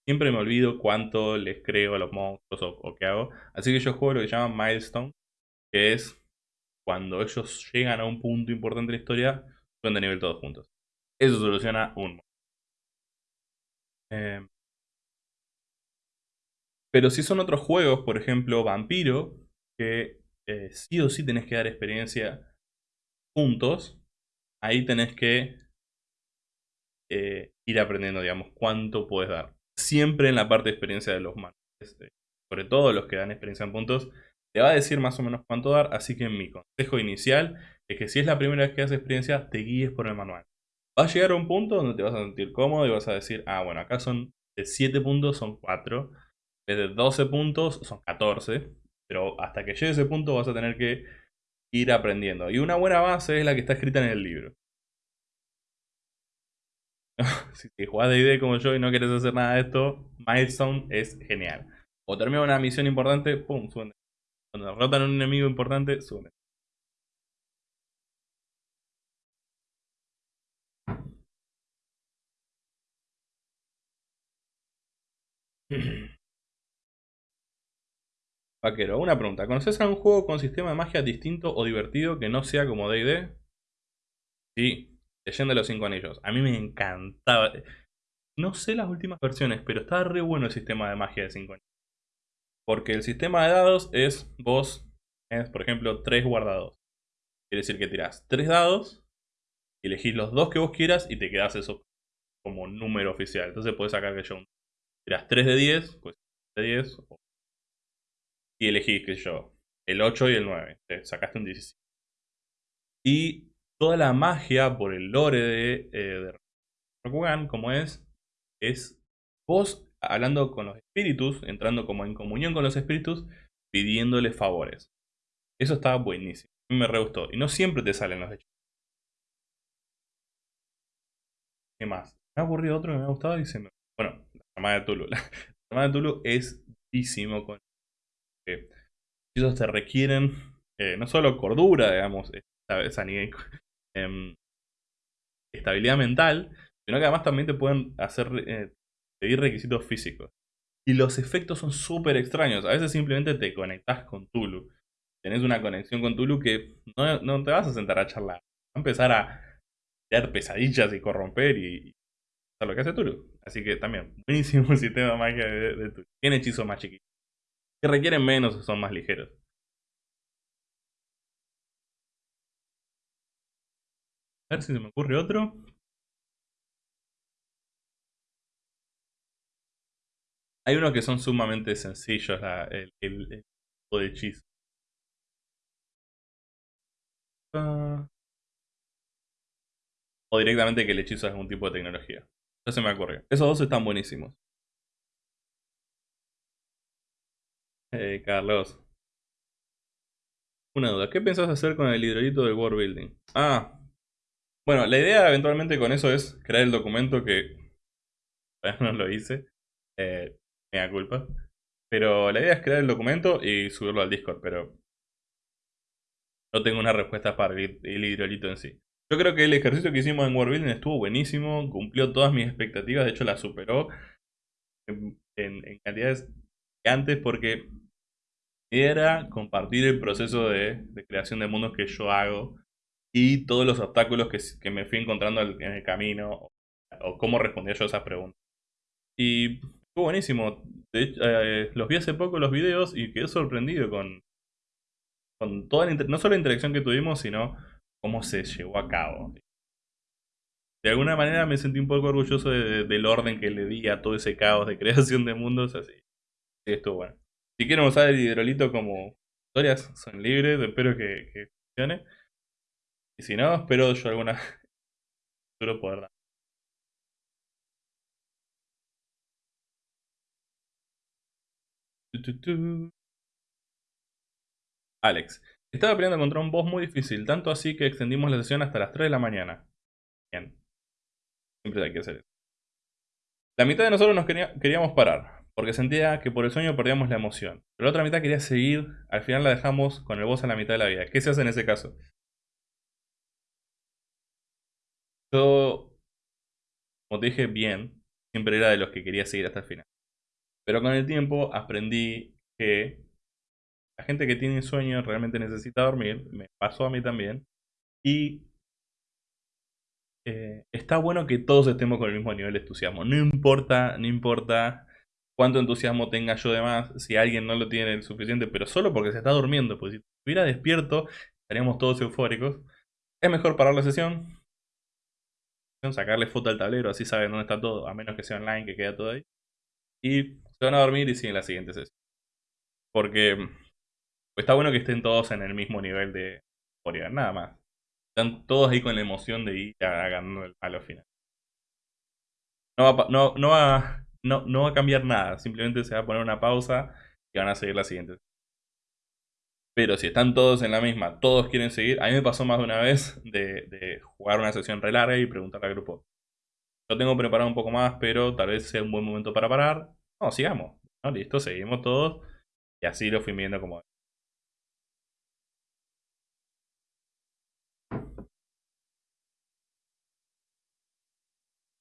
siempre me olvido cuánto les creo a los monstruos o, qué hago. Así que yo juego lo que llaman milestone, que es cuando ellos llegan a un punto importante en la historia, suben de nivel todos juntos. Eso soluciona un eh, pero si son otros juegos, por ejemplo Vampiro, que eh, sí o sí tenés que dar experiencia juntos, ahí tenés que eh, ir aprendiendo, digamos, cuánto puedes dar. Siempre en la parte de experiencia de los manos. Este, sobre todo los que dan experiencia en puntos, te va a decir más o menos cuánto dar, así que mi consejo inicial es que si es la primera vez que haces experiencia, te guíes por el manual. Va a llegar a un punto donde te vas a sentir cómodo y vas a decir, ah, bueno, acá son de 7 puntos, son 4 de 12 puntos son 14, pero hasta que llegue ese punto vas a tener que ir aprendiendo. Y una buena base es la que está escrita en el libro. [laughs] si te jugás de ID como yo y no quieres hacer nada de esto, Milestone es genial. O termina una misión importante, pum, suben. Cuando derrotan a un enemigo importante, suben. [laughs] Vaquero, una pregunta. ¿Conoces algún juego con sistema de magia distinto o divertido que no sea como D&D? Sí, Leyenda de los Cinco Anillos. A mí me encantaba. No sé las últimas versiones, pero estaba re bueno el sistema de magia de Cinco Anillos. Porque el sistema de dados es vos, es, por ejemplo, tres guardados. Quiere decir que tirás tres dados, elegís los dos que vos quieras y te quedás eso como número oficial. Entonces puedes sacar que yo tirás 3 de 10, pues de 10, y elegís que yo el 8 y el 9. Te sacaste un 17. Y toda la magia por el lore de, eh, Rokugan, como es, es vos hablando con los espíritus, entrando como en comunión con los espíritus, pidiéndole favores. Eso estaba buenísimo. A mí me re gustó. Y no siempre te salen los hechos. ¿Qué más? Me ha ocurrido otro que me ha gustado y. Bueno, la llamada de Tulu. [laughs] La llamada de Tulu es buenísimo con... Eh, ellos te requieren eh, no solo cordura, digamos, esa, em, estabilidad mental, sino que además también te pueden hacer eh, pedir requisitos físicos. Y los efectos son súper extraños. A veces simplemente te conectas con Tulu. Tenés una conexión con Tulu que no, no te vas a sentar a charlar. Va a empezar a crear pesadillas y corromper y, hacer lo que hace Tulu. Así que también, buenísimo [laughs] el sistema de magia de Tulu. Tiene hechizos más chiquitos. Que requieren menos son más ligeros. A ver si se me ocurre otro. Hay unos que son sumamente sencillos, el, tipo de hechizo. Ah. O directamente que el hechizo es algún tipo de tecnología. Ya se me ocurrió. Esos dos están buenísimos. Eh, Carlos. Una duda. ¿Qué pensás hacer con el hidrolito del World Building? Ah, bueno, la idea eventualmente con eso es crear el documento que [laughs] no lo hice. Eh, me da culpa. Pero la idea es crear el documento y subirlo al Discord, pero no tengo una respuesta para el, hidrolito en sí. Yo creo que el ejercicio que hicimos en World estuvo buenísimo, cumplió todas mis expectativas, de hecho la superó en, en cantidades gigantes porque era compartir el proceso de creación de mundos que yo hago y todos los obstáculos que, me fui encontrando en el camino o, cómo respondía yo a esas preguntas. Y fue buenísimo. Eh, los vi hace poco los videos y quedé sorprendido con, con toda la no solo la interacción que tuvimos, sino cómo se llevó a cabo. De alguna manera me sentí un poco orgulloso del orden que le di a todo ese caos de [laughs] creación de mundos, así. Sí, estuvo bueno. Si quieren usar el hidrolito como historias, son libres, espero que, funcione. Y si no, espero yo alguna futuro [laughs] poder dar. Alex. Estaba peleando contra un boss muy difícil, tanto así que extendimos la sesión hasta las 3 de la mañana. Bien. Siempre hay que hacer eso. La mitad de nosotros nos queríamos parar, porque sentía que por el sueño perdíamos la emoción. Pero la otra mitad quería seguir, al final la dejamos con el boss a la mitad de la vida. ¿Qué se hace en ese caso? Yo, como te dije bien, siempre era de los que quería seguir hasta el final. Pero con el tiempo aprendí que la gente que tiene sueño realmente necesita dormir. Me pasó a mí también. Y eh, está bueno que todos estemos con el mismo nivel de entusiasmo. No importa, no importa cuánto entusiasmo tenga yo de más, si alguien no lo tiene el suficiente, pero solo porque se está durmiendo. Porque si estuviera despierto, estaríamos todos eufóricos. Es mejor parar la sesión, sacarle foto al tablero, así saben dónde está todo, a menos que sea online, que queda todo ahí. Y se van a dormir y siguen la siguiente sesión. Porque está bueno que estén todos en el mismo nivel de euforia, nada más. Están todos ahí con la emoción de ir ganando a los final. No va, no, no, va, no, no va a cambiar nada, simplemente se va a poner una pausa y van a seguir la siguiente. Pero si están todos en la misma, todos quieren seguir. A mí me pasó más de una vez de, jugar una sesión re larga y preguntarle al grupo. Yo tengo preparado un poco más, pero tal vez sea un buen momento para parar. No, sigamos. Listo, seguimos todos. Y así lo fui viendo como...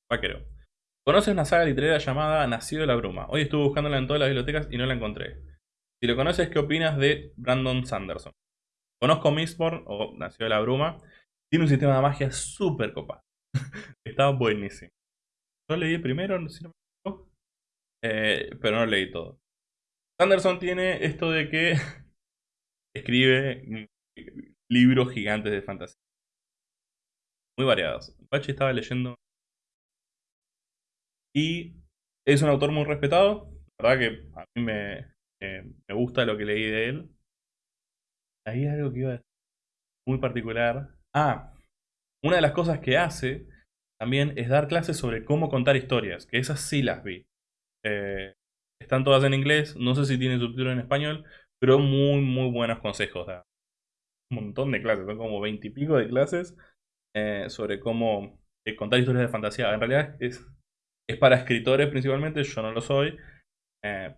Vaquero. ¿Conoces una saga literaria llamada Nacido de la Bruma? Hoy estuve buscándola en todas las bibliotecas y no la encontré. Si lo conoces, ¿qué opinas de Brandon Sanderson? Conozco Mistborn, o Nació de la Bruma. Tiene un sistema de magia súper copado. [laughs] Estaba buenísimo. Yo leí primero, si no me eh, pero no leí todo. Sanderson tiene esto de que [laughs] escribe libros gigantes de fantasía. Muy variados. Pachi estaba leyendo. Y es un autor muy respetado. La verdad que a mí me, me gusta lo que leí de él. Ahí algo que iba a decir muy particular. Ah, una de las cosas que hace también es dar clases sobre cómo contar historias, que esas sí las vi. Eh, están todas en inglés, no sé si tienen subtítulo en español, pero muy, muy buenos consejos. un montón de clases, son como veintipico de clases eh, sobre cómo eh, contar historias de fantasía. En realidad es, es para escritores principalmente, yo no lo soy,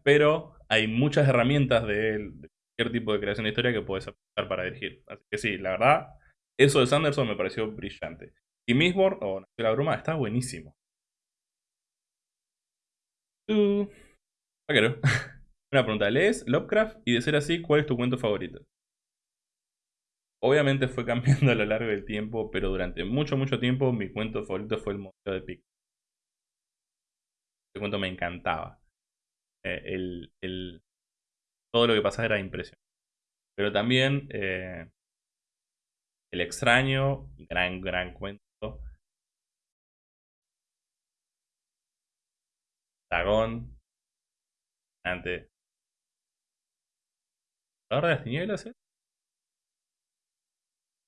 pero hay muchas herramientas de, de, cualquier tipo de creación de historia que puedes aplicar para dirigir. Así que sí, la verdad, eso de Sanderson me pareció brillante. Y Mistborn, o oh, la bruma, está buenísimo. Uh, [laughs] Una pregunta, ¿lees Lovecraft? Y de ser así, ¿cuál es tu cuento favorito? Obviamente fue [laughs] cambiando a lo largo del tiempo, pero durante mucho, mucho tiempo mi cuento favorito fue el Museo de Pic. Cuento me encantaba. Eh, el, todo lo que pasaba era impresionante. Pero también eh, El extraño, gran, gran cuento. Dragón. Ante. ¿La hora de las tinieblas? Eh?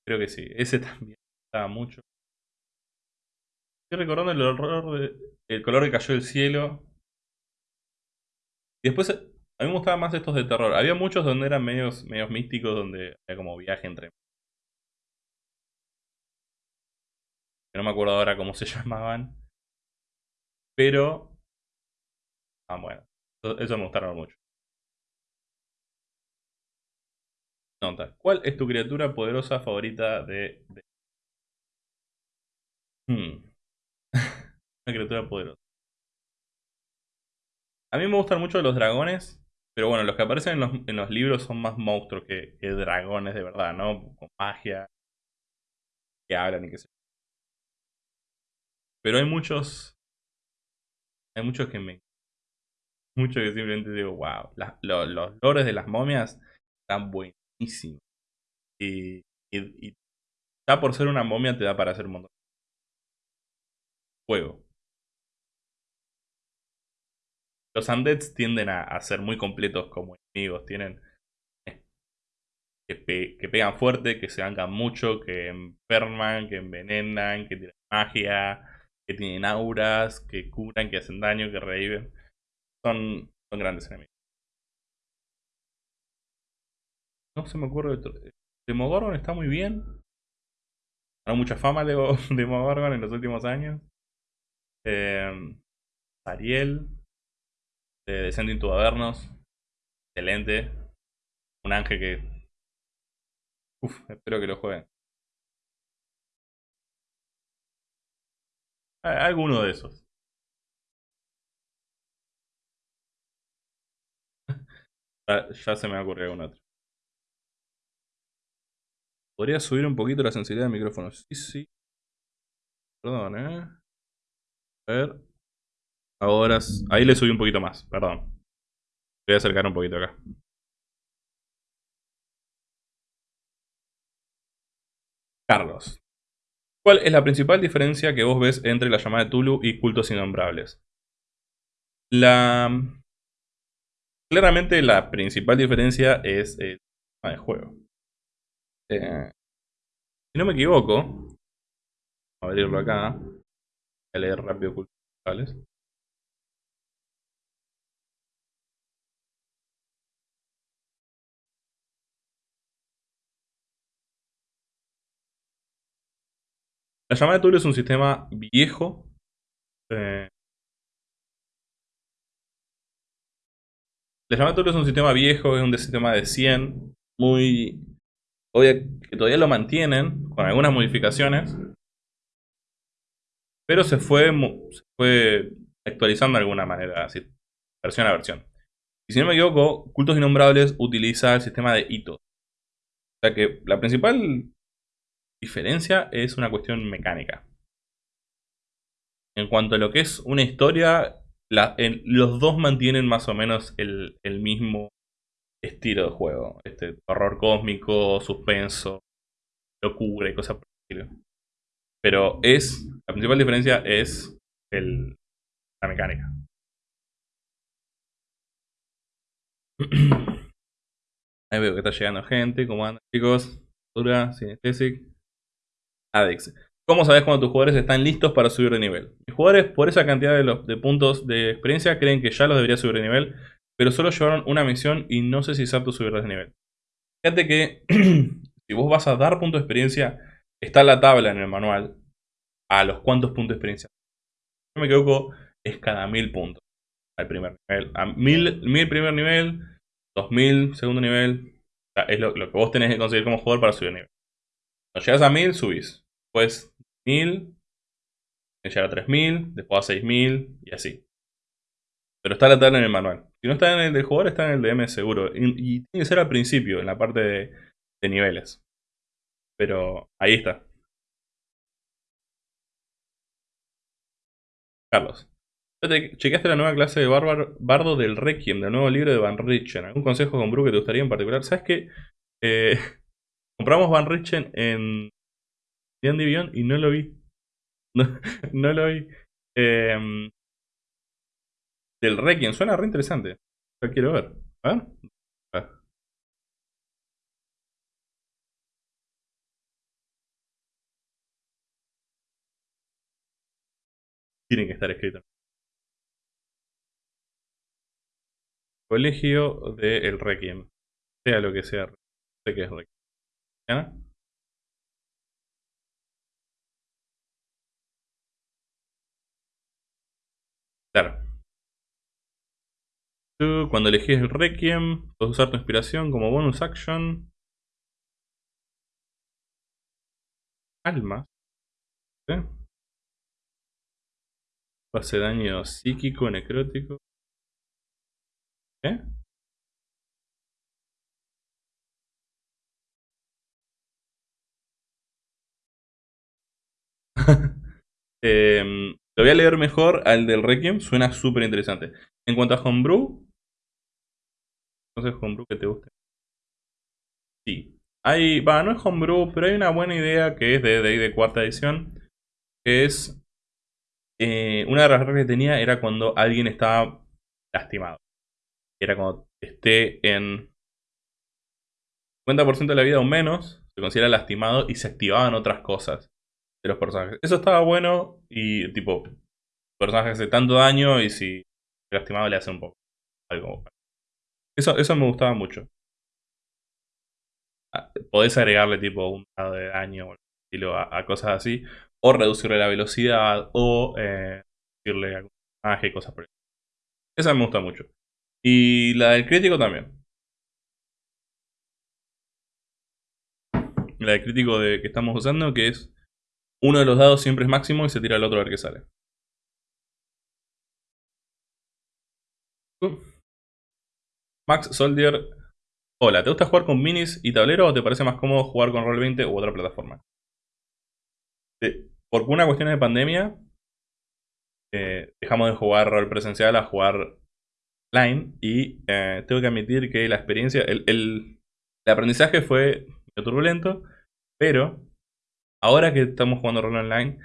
Creo que sí. Ese [laughs] también estaba mucho. Estoy recordando el horror de, el color que cayó del cielo. Y después, a mí me gustaban más estos de terror. Había muchos donde eran medios, medios místicos, donde había como viaje entre... No me acuerdo ahora cómo se [laughs] llamaban. Pero... Ah, bueno. Eso, me gustaron mucho. Nota. ¿Cuál es tu criatura poderosa favorita de... Hmm. [laughs] Una criatura poderosa. A mí me gustan mucho los dragones. Pero bueno, los que aparecen en los, libros son más monstruos que, dragones de verdad, ¿no? Con magia. Que hablan y qué sé Pero hay muchos. Hay muchos que me. Muchos que simplemente digo, wow. los lores de las momias están buenísimos. Y, y, ya por ser una momia te da para hacer un montón. Juego. Los undeads tienden a, ser muy completos como enemigos. Tienen eh, que, pegan fuerte, que se bancan mucho, que enferman, que envenenan, que tienen magia, que tienen auras, que curan, que hacen daño, que reviven. Son, son grandes enemigos. No se me ocurre otro. Demogorgon está muy bien. Ganó mucha fama de [laughs] Demogorgon en los últimos años. Eh, Ariel de Descending to Avernos. Excelente. Un ángel que. Uf, espero que lo jueguen. Alguno de esos. [laughs] ya, se me ocurrido algún otro. Podría subir un poquito la sensibilidad del micrófono. Sí, sí. Perdón, eh. A ver. Ahora, ahí le subí un poquito más, perdón. Voy a acercar un poquito acá. Carlos. ¿Cuál es la principal diferencia que vos ves entre la llamada de Tulu y cultos innombrables? La... Claramente la principal diferencia es el tema de juego. Eh, si no me equivoco, a abrirlo acá. Leer rápido cultos innombrables. La llamada de Tulu es un sistema viejo. Eh, la llamada de Tulu es un sistema viejo, es un sistema de 100, muy... Obvio que todavía lo mantienen, con algunas modificaciones. Pero se fue, se fue actualizando de alguna manera, así, versión a versión. Y si no me equivoco, Cultos Innombrables utiliza el sistema de hitos. O sea que la principal diferencia es una cuestión mecánica. en cuanto a lo que es una historia, los dos mantienen más o menos el, mismo estilo de juego. Este horror cósmico, suspenso, locura y cosas por el estilo. Pero es. La principal diferencia es el, la mecánica. [clears throat] Ahí veo que está llegando gente. ¿Cómo andan, chicos? Dura, Synesthetic. Adex. ¿Cómo sabes cuando tus jugadores están listos para subir de nivel? Mis jugadores, por esa cantidad de, de puntos de experiencia, creen que ya los debería subir de nivel, pero solo llevaron una misión y no sé si es apto subirlos de nivel. Fíjate que [clears throat] si vos vas a dar puntos de experiencia, está la tabla en el manual a los cuantos puntos de experiencia. No me equivoco, es cada mil puntos al primer nivel. A mil, mil primer nivel, 2000 segundo nivel. es lo, que vos tenés que conseguir como jugador para subir nivel. Cuando llegas a 1000, subís. Después 1000, llegar a 3000, después a 6000 y así. Pero está la tabla en el manual. Si no está en el del jugador, está en el DM seguro. Y, tiene que ser al principio, en la parte de niveles. Pero ahí está. Carlos. ¿Chequeaste la nueva clase de bardo del Requiem, del nuevo libro de Van Richten? ¿Algún consejo con Bru que te gustaría en particular? ¿Sabes qué? Eh, [laughs] compramos Van Richten en D&D Beyond y no lo vi. [laughs] No, lo vi. Em, del Requiem, suena re interesante. Lo quiero ver. A ver. Tiene que estar escrito. Colegio del Requiem. Sea lo que sea. Sé que es Requiem. ¿Ya? Claro. Tú, cuando elegís el Requiem, puedes usar tu inspiración como bonus action. Alma. ¿Sí? Hace daño psíquico, necrótico. ¿Eh? [laughs] Em, lo voy a leer mejor al del Requiem, suena súper interesante. En cuanto a Homebrew, entonces Homebrew que te guste. Sí. Hay, va, no es Homebrew, pero hay una buena idea que es de de, cuarta edición, es eh, una de las reglas que tenía era cuando alguien estaba lastimado era cuando esté en 50% de la vida o menos, se considera lastimado y se activaban otras cosas de los personajes. Eso estaba bueno y tipo, personaje hace tanto daño y si lastimado le hace un poco algo. Eso, eso me gustaba mucho. Ah, podés agregarle tipo un dado de daño a, cosas así, o reducirle la velocidad, o eh, decirle algún personaje y cosas por eso. Esa me gusta mucho. Y la del crítico también. La del crítico de, que estamos usando, que es uno de los dados siempre es máximo y se tira el otro a ver qué sale. Max Soldier. Hola, ¿te gusta jugar con minis y tablero o te parece más cómodo jugar con Roll20 u otra plataforma? Por una cuestión de pandemia, eh, dejamos de jugar rol presencial a jugar y eh, tengo que admitir que la experiencia, el, aprendizaje fue turbulento, pero ahora que estamos jugando rol online,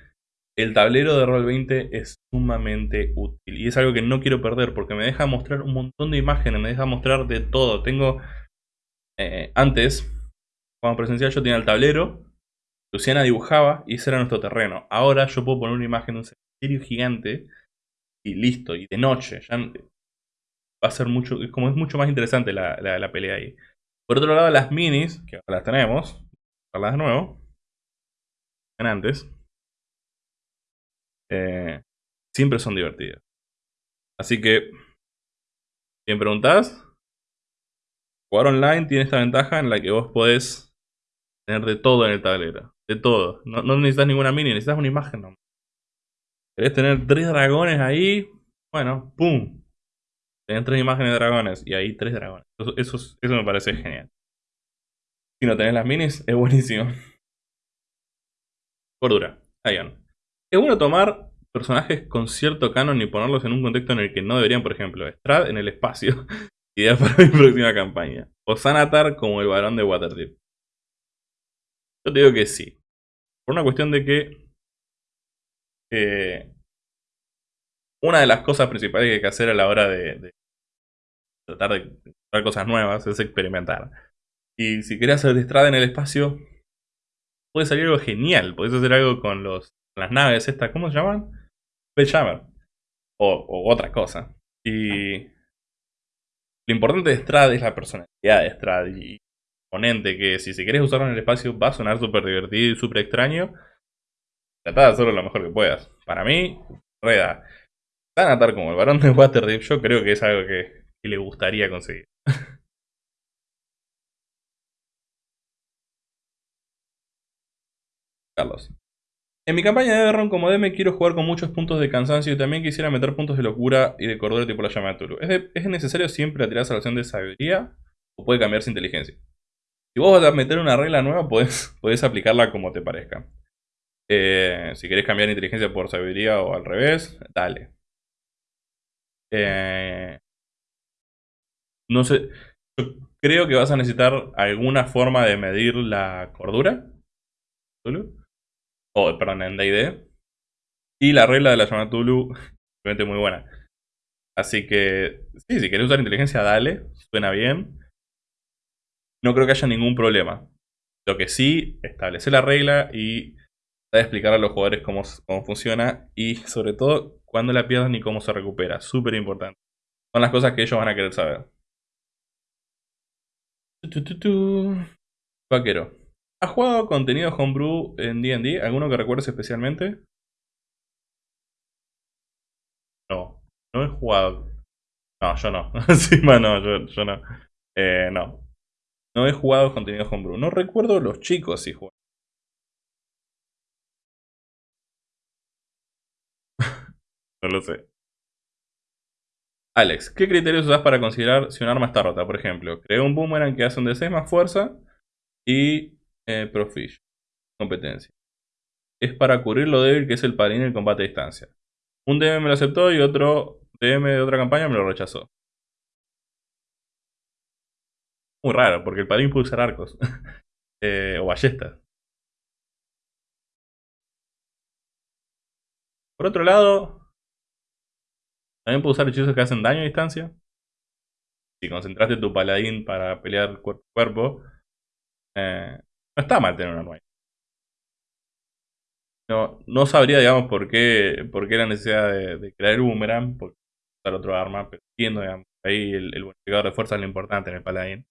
el tablero de rol 20 es sumamente útil y es algo que no quiero perder porque me deja mostrar un montón de imágenes, me deja mostrar de todo. Tengo eh, antes, cuando presencial yo tenía el tablero, Luciana dibujaba y ese era nuestro terreno. Ahora yo puedo poner una imagen de un cementerio gigante y listo, y de noche. Va a ser mucho, como es mucho más interesante la, la, pelea ahí. Por otro lado, las minis, que ahora las tenemos, las de nuevo, antes, eh, siempre son divertidas. Así que, si me preguntás, jugar online tiene esta ventaja en la que vos podés tener de todo en el tablero. De todo. No, necesitas ninguna mini, necesitas una imagen. No. Querés tener tres dragones ahí, bueno, ¡pum! Tenés tres imágenes de dragones y ahí tres dragones. Eso, eso, me parece genial. Si no tenés las minis, es buenísimo. Cordura. Ion. Es bueno tomar personajes con cierto canon y ponerlos en un contexto en el que no deberían, por ejemplo, Strad en el espacio. [laughs] Idea para mi próxima campaña. O Sanatar como el varón de Waterdeep. Yo te digo que sí. Por una cuestión de que... Eh, una de las cosas principales que hay que hacer a la hora de, tratar de hacer cosas nuevas es experimentar. Y si querés hacer Strad en el espacio, puede salir algo genial. Podés hacer algo con los, las naves estas, ¿cómo se llaman? Spelljammer. O, o otra cosa. Y lo importante de Strad es la personalidad de Strad y ponente que si, si querés usarlo en el espacio va a sonar súper divertido y súper extraño. Trata de hacerlo lo mejor que puedas. Para mí, Reda. Tan como el varón de Waterdeep yo creo que es algo que, le gustaría conseguir. [laughs] Carlos. En mi campaña de Everron como DM quiero jugar con muchos puntos de cansancio y también quisiera meter puntos de locura y de cordura tipo la llama de Tulu. ¿Es, necesario siempre tirar salvación de sabiduría o puede cambiarse inteligencia? Si vos vas a meter una regla nueva, puedes, [laughs] aplicarla como te parezca. Eh, si querés cambiar inteligencia por sabiduría o al revés, dale. Eh, no sé, yo creo que vas a necesitar alguna forma de medir la cordura. ¿Tulu? o perdón, en D&D. Y la regla de la llamada Tulu, [laughs] realmente muy buena. Así que, sí, si querés usar inteligencia, dale, suena bien. No creo que haya ningún problema. Lo que sí, establece la regla y de explicar a los jugadores cómo, cómo funciona y sobre todo cuándo la pierdan y cómo se recupera. Súper importante. Son las cosas que ellos van a querer saber. Vaquero. ¿Has jugado contenido homebrew en D&D? ¿Alguno que recuerdes especialmente? No, no he jugado. No, yo no. [laughs] Encima no, yo, no. Eh, no. No he jugado contenido homebrew. No recuerdo los chicos si juegan. [laughs] no lo sé. Alex, ¿qué criterios usas para considerar si un arma está rota? Por ejemplo, creo un boomerang que hace un D6 más fuerza y eh, Profish. Competencia. Es para cubrir lo débil que es el paladín en el combate a distancia. Un DM me lo aceptó y otro DM de otra campaña me lo rechazó. Muy raro, porque el paladín puede usar arcos. [laughs] Eh, o ballestas. Por otro lado, también puede usar hechizos que hacen daño a distancia. Si concentraste tu paladín para pelear cuerpo a cuerpo, eh, no está mal tener una nueva. No, no sabría, digamos, por qué, por qué la necesidad de, crear un boomerang, por usar otro arma, pero entiendo, digamos, ahí el, el bonificador de fuerza es lo importante en el paladín.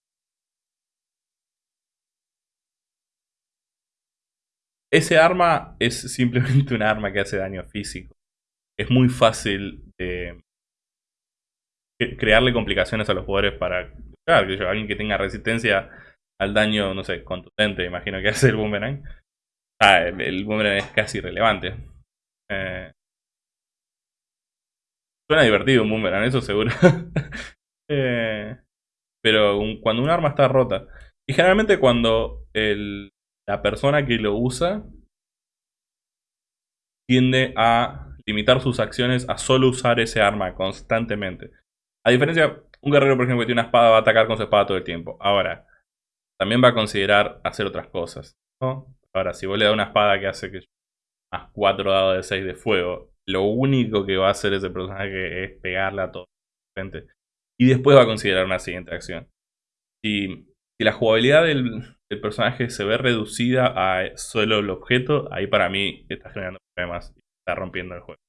Ese arma es simplemente [laughs] un arma que hace daño físico. Es muy fácil de crearle complicaciones a los jugadores para... Claro, que alguien que tenga resistencia al daño, no sé, contundente, imagino que [laughs] hace el boomerang. Ah, el, boomerang es casi irrelevante. Eh, suena divertido un boomerang, eso seguro. [laughs] Eh, pero cuando un arma está rota, y generalmente cuando la persona que lo usa tiende a limitar sus acciones a solo usar ese arma constantemente. A diferencia, un guerrero, por ejemplo, que tiene una espada va a atacar con su espada todo el tiempo. Ahora, también va a considerar hacer otras cosas. Ahora, si vos le das una espada que hace que más 4 dados de 6 de fuego, lo único que va a hacer ese personaje es pegarle a todo. Y después va a considerar una siguiente acción. Si, si la jugabilidad del, personaje se ve reducida a solo el objeto, ahí para mí está generando problemas y está rompiendo el juego.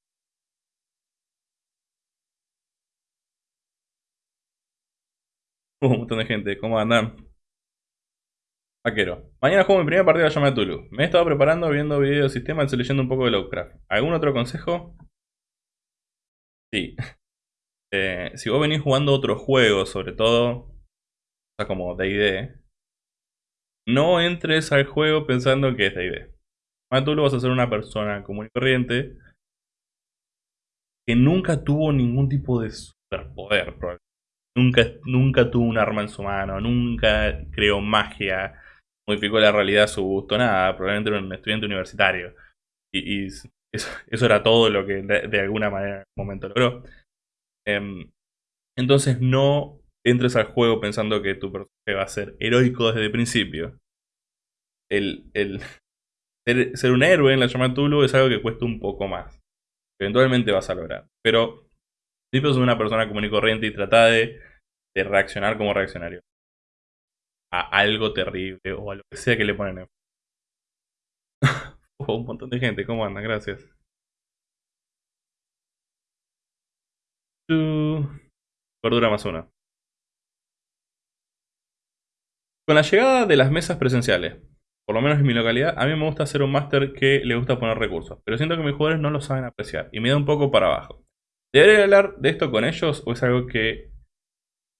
un montón de gente, ¿cómo andan? Vaquero. Mañana juego mi primera partida de llama Tulu. Me he estado preparando, viendo videos de sistema y leyendo un poco de Lovecraft. ¿Algún otro consejo? Sí. [laughs] Eh, si vos venís jugando otros juegos, sobre todo, como D&D, no entres al juego pensando que es D&D. Tulu vas a ser una persona común y corriente que nunca tuvo ningún tipo de superpoder, Nunca, nunca tuvo un arma en su mano, nunca creó magia, modificó la realidad a su gusto, nada, probablemente era un estudiante universitario. Y, Eso, era todo lo que de, alguna manera en un momento logró. Em, entonces no entres al juego pensando que tu personaje va a ser heroico desde el principio. El, el [laughs] ser, un héroe en la llamada Tulu es algo que cuesta un poco más. Eventualmente vas a lograr. Pero si es una persona común y corriente y trata de, de reaccionar como reaccionario a algo terrible o a lo que sea que le ponen en [laughs] oh, un montón de gente, ¿cómo andan? Gracias. Cordura más una. Con la llegada de las mesas presenciales, por lo menos en mi localidad, a mí me gusta hacer un máster que le gusta poner recursos, pero siento que mis jugadores no lo saben apreciar y me da un poco para abajo. ¿Debería hablar de esto con ellos o es algo que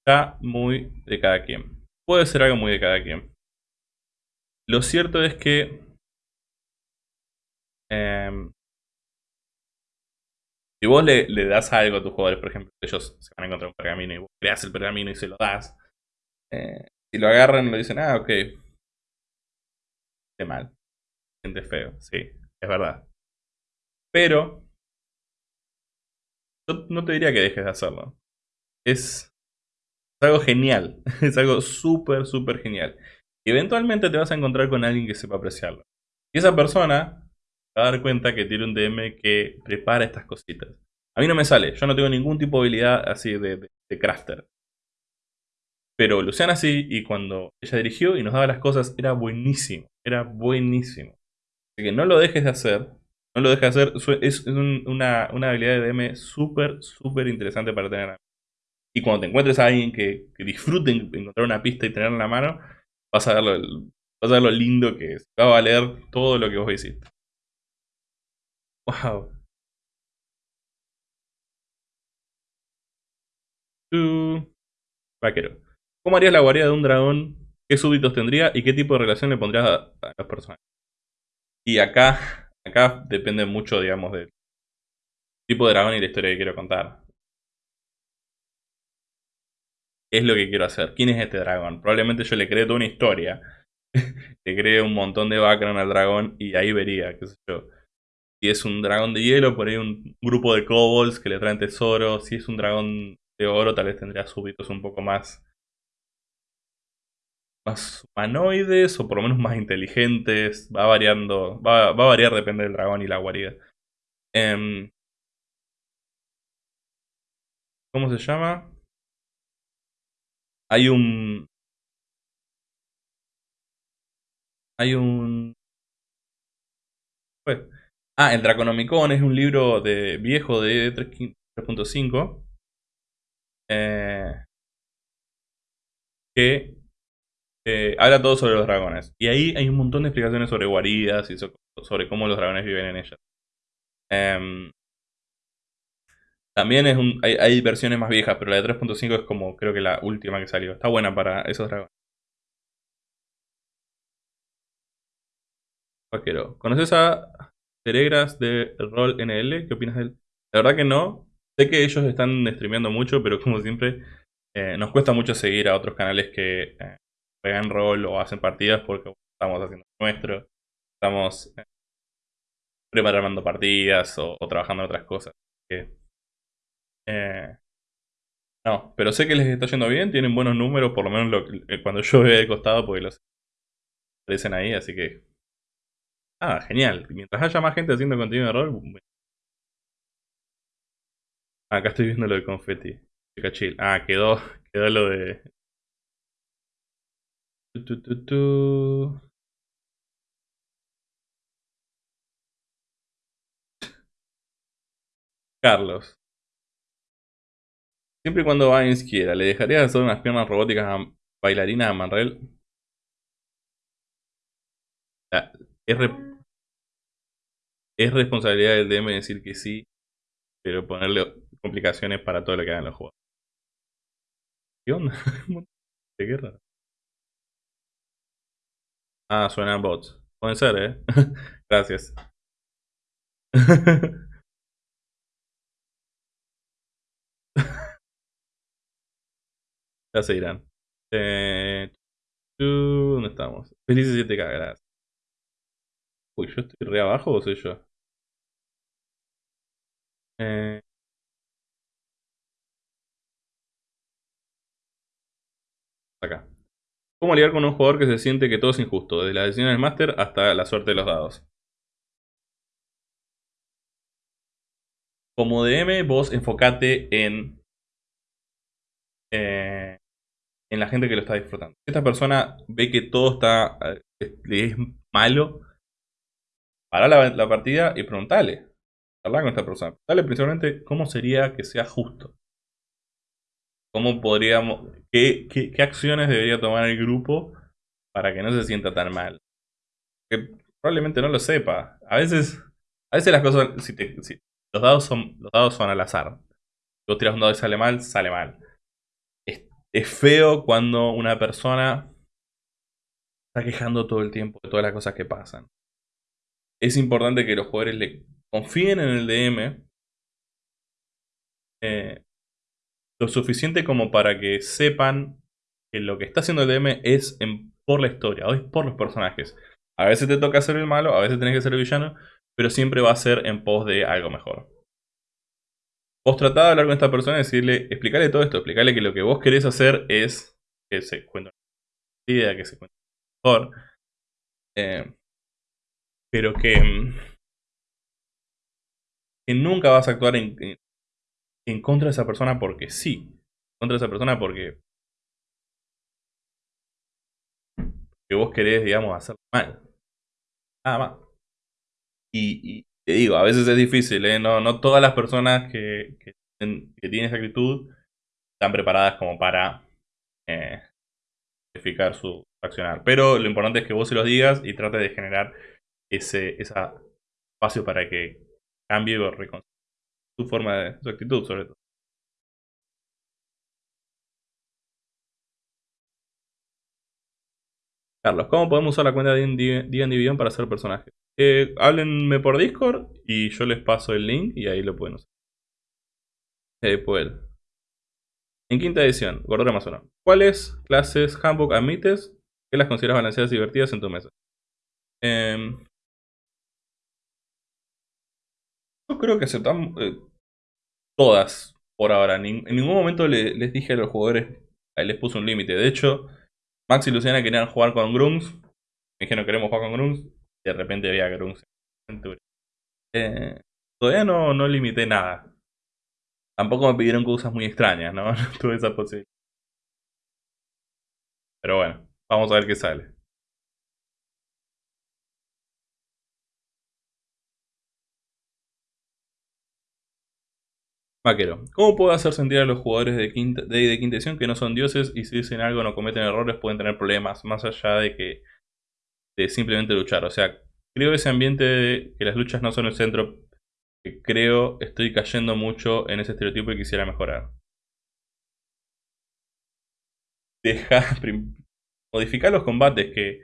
está muy de cada quien? Puede ser algo muy de cada quien. Lo cierto es que em, si vos le, das algo a tus jugadores, por ejemplo, ellos se van a encontrar un pergamino y vos creas el pergamino y se lo das, eh, si lo agarran le dicen, ah, ok, de mal, siente feo, sí, es verdad. Pero, yo no te diría que dejes de hacerlo. Es, algo genial, [laughs] es algo súper, súper genial. Eventualmente te vas a encontrar con alguien que sepa apreciarlo. Y esa persona va a dar cuenta que tiene un DM que prepara estas cositas. A mí no me sale, yo no tengo ningún tipo de habilidad así de crafter. Pero Luciana sí, y cuando ella dirigió y nos daba las cosas, era buenísimo. Era buenísimo. Así que no lo dejes de hacer. No lo dejes de hacer. Es una, habilidad de DM súper, súper interesante para tener. Y cuando te encuentres a alguien que, que disfrute encontrar una pista y tenerla en la mano, vas a ver lo, vas a ver lo lindo que es. Va a valer todo lo que vos hiciste. Wow. Vaquero. ¿Cómo harías la guarida de un dragón? ¿Qué súbditos tendría? ¿Y qué tipo de relación le pondrías a, las personas? Y acá, acá depende mucho, digamos, del tipo de dragón y la historia que quiero contar. ¿Qué es lo que quiero hacer? ¿Quién es este dragón? Probablemente yo le cree toda una historia. [laughs] le cree un montón de background al dragón y ahí vería, qué sé yo. Si es un dragón de hielo, por ahí un grupo de kobolds que le traen tesoros. Si es un dragón de oro, tal vez tendría súbditos un poco más más humanoides o por lo menos más inteligentes. Va variando, va, va a variar, depende del dragón y la guarida. Em, ¿Cómo se llama? Hay un... Hay un... Pues, ah, el Draconomicon es un libro de viejo de 3.5 eh, que eh, habla todo sobre los dragones. Y ahí hay un montón de explicaciones sobre guaridas y sobre cómo los dragones viven en ellas. Em, también es hay, versiones más viejas, pero la de 3.5 es como creo que la última que salió. Está buena para esos dragones. Vaquero. ¿Conoces a Teregras de Roll NL? ¿Qué opinas de él? La verdad que no. Sé que ellos están streameando mucho, pero como siempre, eh, nos cuesta mucho seguir a otros canales que eh, juegan rol o hacen partidas porque estamos haciendo nuestro. Estamos eh, preparando partidas o, trabajando en otras cosas. Eh, no, pero sé que les está yendo bien, tienen buenos números, por lo menos eh, cuando yo veo de costado, porque los aparecen ahí, así que. Ah, genial. Mientras haya más gente haciendo contenido de rol. Acá estoy viendo lo de confetti. Ah, quedó, [laughs] quedó lo de Carlos. Siempre y cuando Vines quiera, ¿le dejaría hacer unas piernas robóticas a bailarinas a Manrel? Es, es responsabilidad del DM decir que sí, pero ponerle complicaciones para todo lo que hagan los juegos. ¿Qué onda? [laughs] ¿Qué guerra? Ah, suenan bots. Pueden ser, ¿eh? [laughs] Gracias. [laughs] ya se irán. Eh, ¿Dónde estamos? Felices 7K, gracias. Uy, ¿yo estoy re abajo o soy yo? Eh, acá. ¿Cómo lidiar con un jugador que se siente que todo es injusto? Desde la decisión del máster hasta la suerte de los dados. Como DM, vos enfocate en, eh, en la gente que lo está disfrutando. Esta persona ve que todo está eh, es malo. Para la, partida y preguntale. Hablar con esta persona. Dale principalmente cómo sería que sea justo. ¿Cómo podríamos, qué, qué, acciones debería tomar el grupo para que no se sienta tan mal? Que probablemente no lo sepa. A veces, a veces las cosas, los dados son, los dados son al azar. Si vos tiras un dado y sale mal, sale mal. Es, es feo cuando una persona está quejando todo el tiempo de todas las cosas que pasan. Es importante que los jugadores le confíen en el DM eh, lo suficiente como para que sepan que lo que está haciendo el DM es por la historia, o es por los personajes. A veces te toca ser el malo, a veces tenés que ser el villano, pero siempre va a ser en pos de algo mejor. Vos tratá de hablar con esta persona y decirle, explicarle todo esto, explicarle que lo que vos querés hacer es que se cuente una idea, que se cuente mejor. Eh, pero que, mm, que nunca vas a actuar en, en contra de esa persona porque sí. Contra esa persona porque. Que vos querés, digamos, hacer mal. Nada más. Y, te digo, a veces es difícil, ¿eh? No, no todas las personas que, que, tienen esa actitud están preparadas como para eh, su accionar. Pero lo importante es que vos se los digas y trate de generar ese, espacio para que cambie o su forma de, su actitud sobre todo. Carlos, ¿cómo podemos usar la cuenta de D&D para hacer personajes? Eh, háblenme por Discord y yo les paso el link y ahí lo pueden usar. Eh, pues. En quinta edición, Gordura uno. ¿Cuáles clases Handbook admites que las consideras balanceadas y divertidas en tu mesa? Eh, Yo creo que aceptamos eh, todas por ahora. en ningún momento les dije a los jugadores, les puse un límite. De hecho, Max y Luciana querían jugar con Grungs. Me dijeron queremos jugar con Grungs. De repente había Grungs eh, todavía no, no limité nada. Tampoco me pidieron cosas muy extrañas, ¿no? [laughs] No tuve esa posibilidad. Pero bueno, vamos a ver qué sale. Vaquero. ¿Cómo puedo hacer sentir a los jugadores de quinta, de, quinta edición que no son dioses y si dicen algo no cometen errores pueden tener problemas más allá de que de simplemente luchar? O sea, creo ese ambiente de que las luchas no son el centro. Que creo estoy cayendo mucho en ese estereotipo y quisiera mejorar. Deja, [laughs] modificar los combates que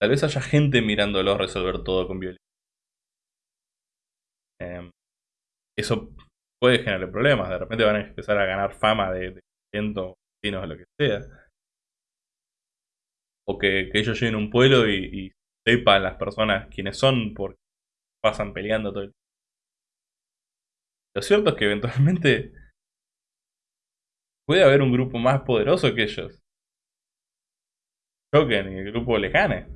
tal vez haya gente mirándolos resolver todo con violencia. Em, eso puede generar problemas. De repente van a empezar a ganar fama de, de cientos o lo que sea. O que, ellos lleguen a un pueblo y, sepan las personas quiénes son porque pasan peleando todo el tiempo. Lo cierto es que eventualmente puede haber un grupo más poderoso que ellos. Choquen y el grupo les gane.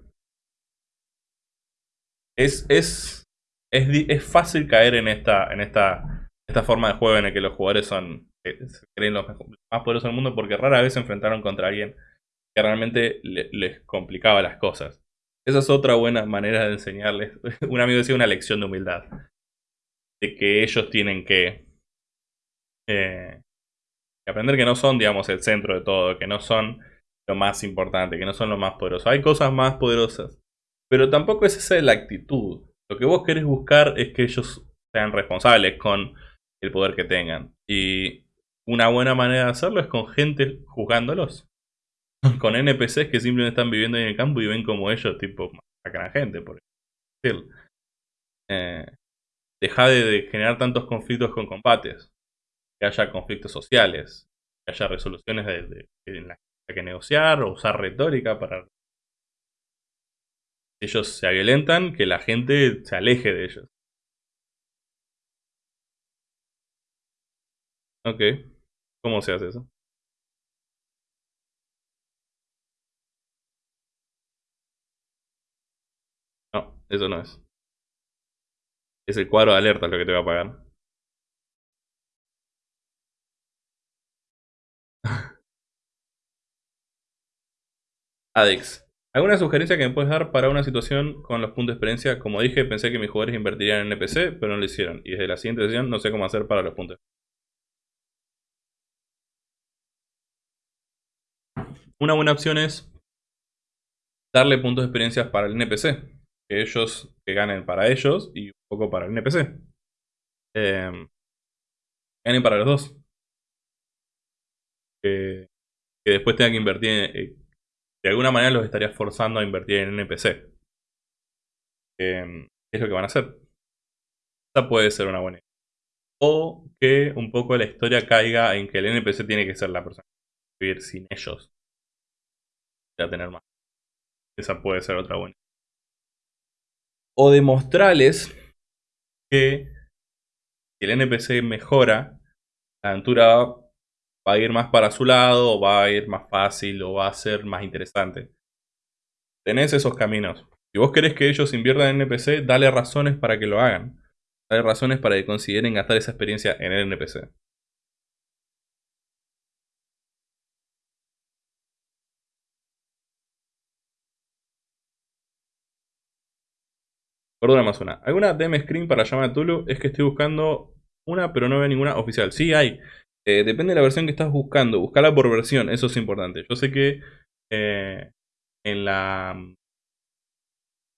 Es, es, es, es fácil caer en esta, en esta esta forma de juego en el que los jugadores son eh, se creen los más poderosos del mundo porque rara vez se enfrentaron contra alguien que realmente les complicaba las cosas. Esa es otra buena manera de enseñarles. [laughs] Un amigo decía una lección de humildad. De que ellos tienen que, eh, aprender que no son, digamos, el centro de todo, que no son lo más importante, que no son lo más poderoso. Hay cosas más poderosas. Pero tampoco es esa la actitud. Lo que vos querés buscar es que ellos sean responsables con el poder que tengan. Y una buena manera de hacerlo es con gente juzgándolos. Con NPCs que simplemente están viviendo en el campo y ven como ellos, tipo, sacan a gente, por decirlo. Eh, deja de, generar tantos conflictos con combates. Que haya conflictos sociales. Que haya resoluciones de, en las que hay que negociar o usar retórica para. Ellos se violentan, que la gente se aleje de ellos. Ok. ¿Cómo se hace eso? No, eso no es. Es el cuadro de alerta lo que te va a pagar. [laughs] Adex. ¿Alguna sugerencia que me puedes dar para una situación con los puntos de experiencia? Como dije, pensé que mis jugadores invertirían en NPC, pero no lo hicieron. Y desde la siguiente sesión no sé cómo hacer para los puntos. Una buena opción es darle puntos de experiencia para el NPC. Que ellos que ganen para ellos y un poco para el NPC. Eh, ganen para los dos. que después tengan que invertir en, eh, de alguna manera los estarías forzando a invertir en NPC. Eh, es lo que van a hacer. Esa puede ser una buena idea. O que un poco la historia caiga en que el NPC tiene que ser la persona que vivir sin ellos. Ya tener más. Esa puede ser otra buena. O demostrarles que si el NPC mejora, la aventura va a ir más para su lado, o va a ir más fácil, o va a ser más interesante. Tenés esos caminos. Si vos querés que ellos inviertan en NPC, dale razones para que lo hagan. Dale razones para que consideren gastar esa experiencia en el NPC. Más una. ¿Alguna DM screen para llamar a Tulu? Es que estoy buscando una, pero no veo ninguna oficial. Sí hay. Eh, depende de la versión que estás buscando. Buscala por versión, eso es importante. Yo sé que eh, en la...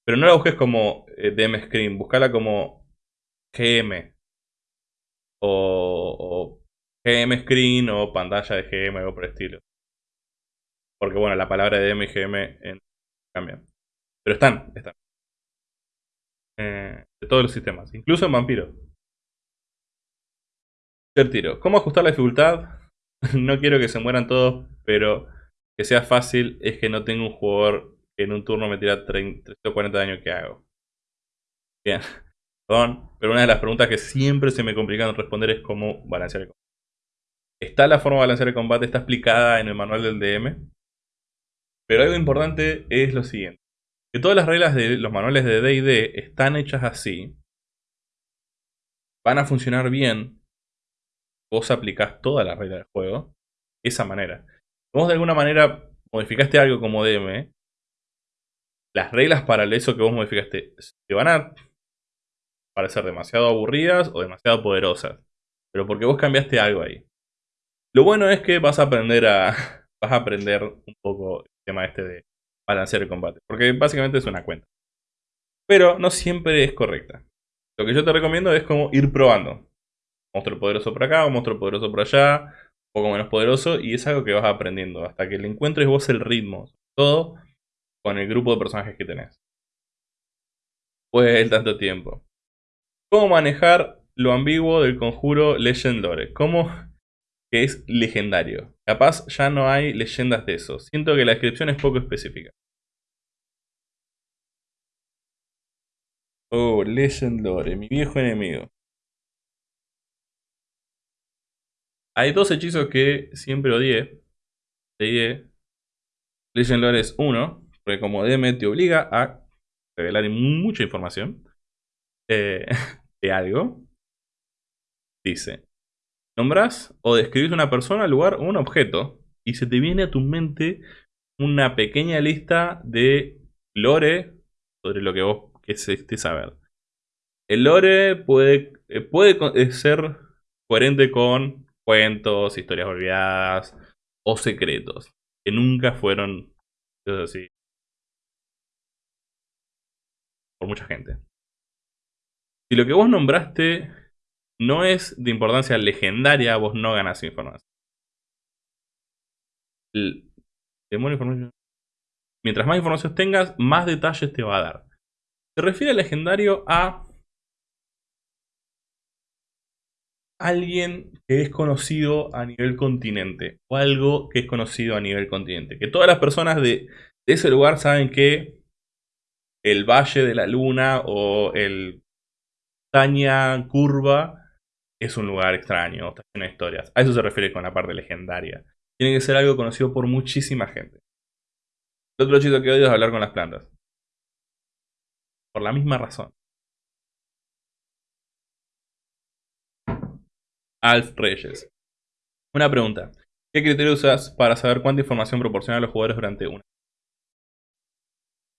Pero no la busques como eh, DM Screen, buscala como GM. O, GM Screen o pantalla de GM o por el estilo. Porque bueno, la palabra DM y GM cambian. Pero están, están. De todos los sistemas, incluso en Vampiro tiro. ¿Cómo ajustar la dificultad? [laughs] no quiero que se mueran todos, pero que sea fácil es que no tengo un jugador que en un turno me tira 30 o 40 daño que hago. Bien, [laughs] perdón, pero una de las preguntas que siempre se me complican responder es cómo balancear el combate. Está la forma de balancear el combate, está explicada en el manual del DM. Pero algo importante es lo siguiente. Que todas las reglas de los manuales de D&D están hechas así. Van a funcionar bien vos aplicás toda la regla del juego esa manera. Vos de alguna manera modificaste algo como DM, las reglas para eso que vos modificaste te van a parecer demasiado aburridas o demasiado poderosas. Pero porque vos cambiaste algo ahí. Lo bueno es que vas a aprender a. [laughs] Vas a aprender un poco el tema este de balancear el combate. Porque básicamente es una cuenta. Pero no siempre es correcta. Lo que yo te recomiendo es como ir probando monstruo poderoso por acá, un monstruo poderoso por allá, un poco menos poderoso, y es algo que vas aprendiendo hasta que le encuentres vos el ritmo, todo con el grupo de personajes que tenés. Pues el tanto tiempo. ¿Cómo manejar lo ambiguo del conjuro Legend Lore? ¿Cómo que es legendario? Capaz ya no hay leyendas de eso. Siento que la descripción es poco específica. Oh, Legend Lore, mi viejo enemigo. Hay dos hechizos que siempre odié. Odié. Legend Lore es uno, porque como DM te obliga a revelar mucha información eh, [laughs] de algo. Dice, nombras o describís una persona, lugar o un objeto y se te viene a tu mente una pequeña lista de lore sobre lo que vos quisiste saber. El lore puede, eh, puede ser coherente con cuentos, historias olvidadas o secretos que nunca fueron así por mucha gente. Si lo que vos nombraste no es de importancia legendaria, vos no ganás información. información. Mientras más información tengas, más detalles te va a dar. Se refiere al legendario a alguien que es conocido a nivel continente o algo que es conocido a nivel continente. Que todas las personas de, ese lugar saben que el Valle de la Luna o el montaña curva es un lugar extraño, está lleno de historias. A eso se refiere con la parte legendaria. Tiene que ser algo conocido por muchísima gente. El otro chico que odio es hablar con las plantas. Por la misma razón. Alf Reyes. Una pregunta. ¿Qué criterio usas para saber cuánta información proporciona a los jugadores durante una?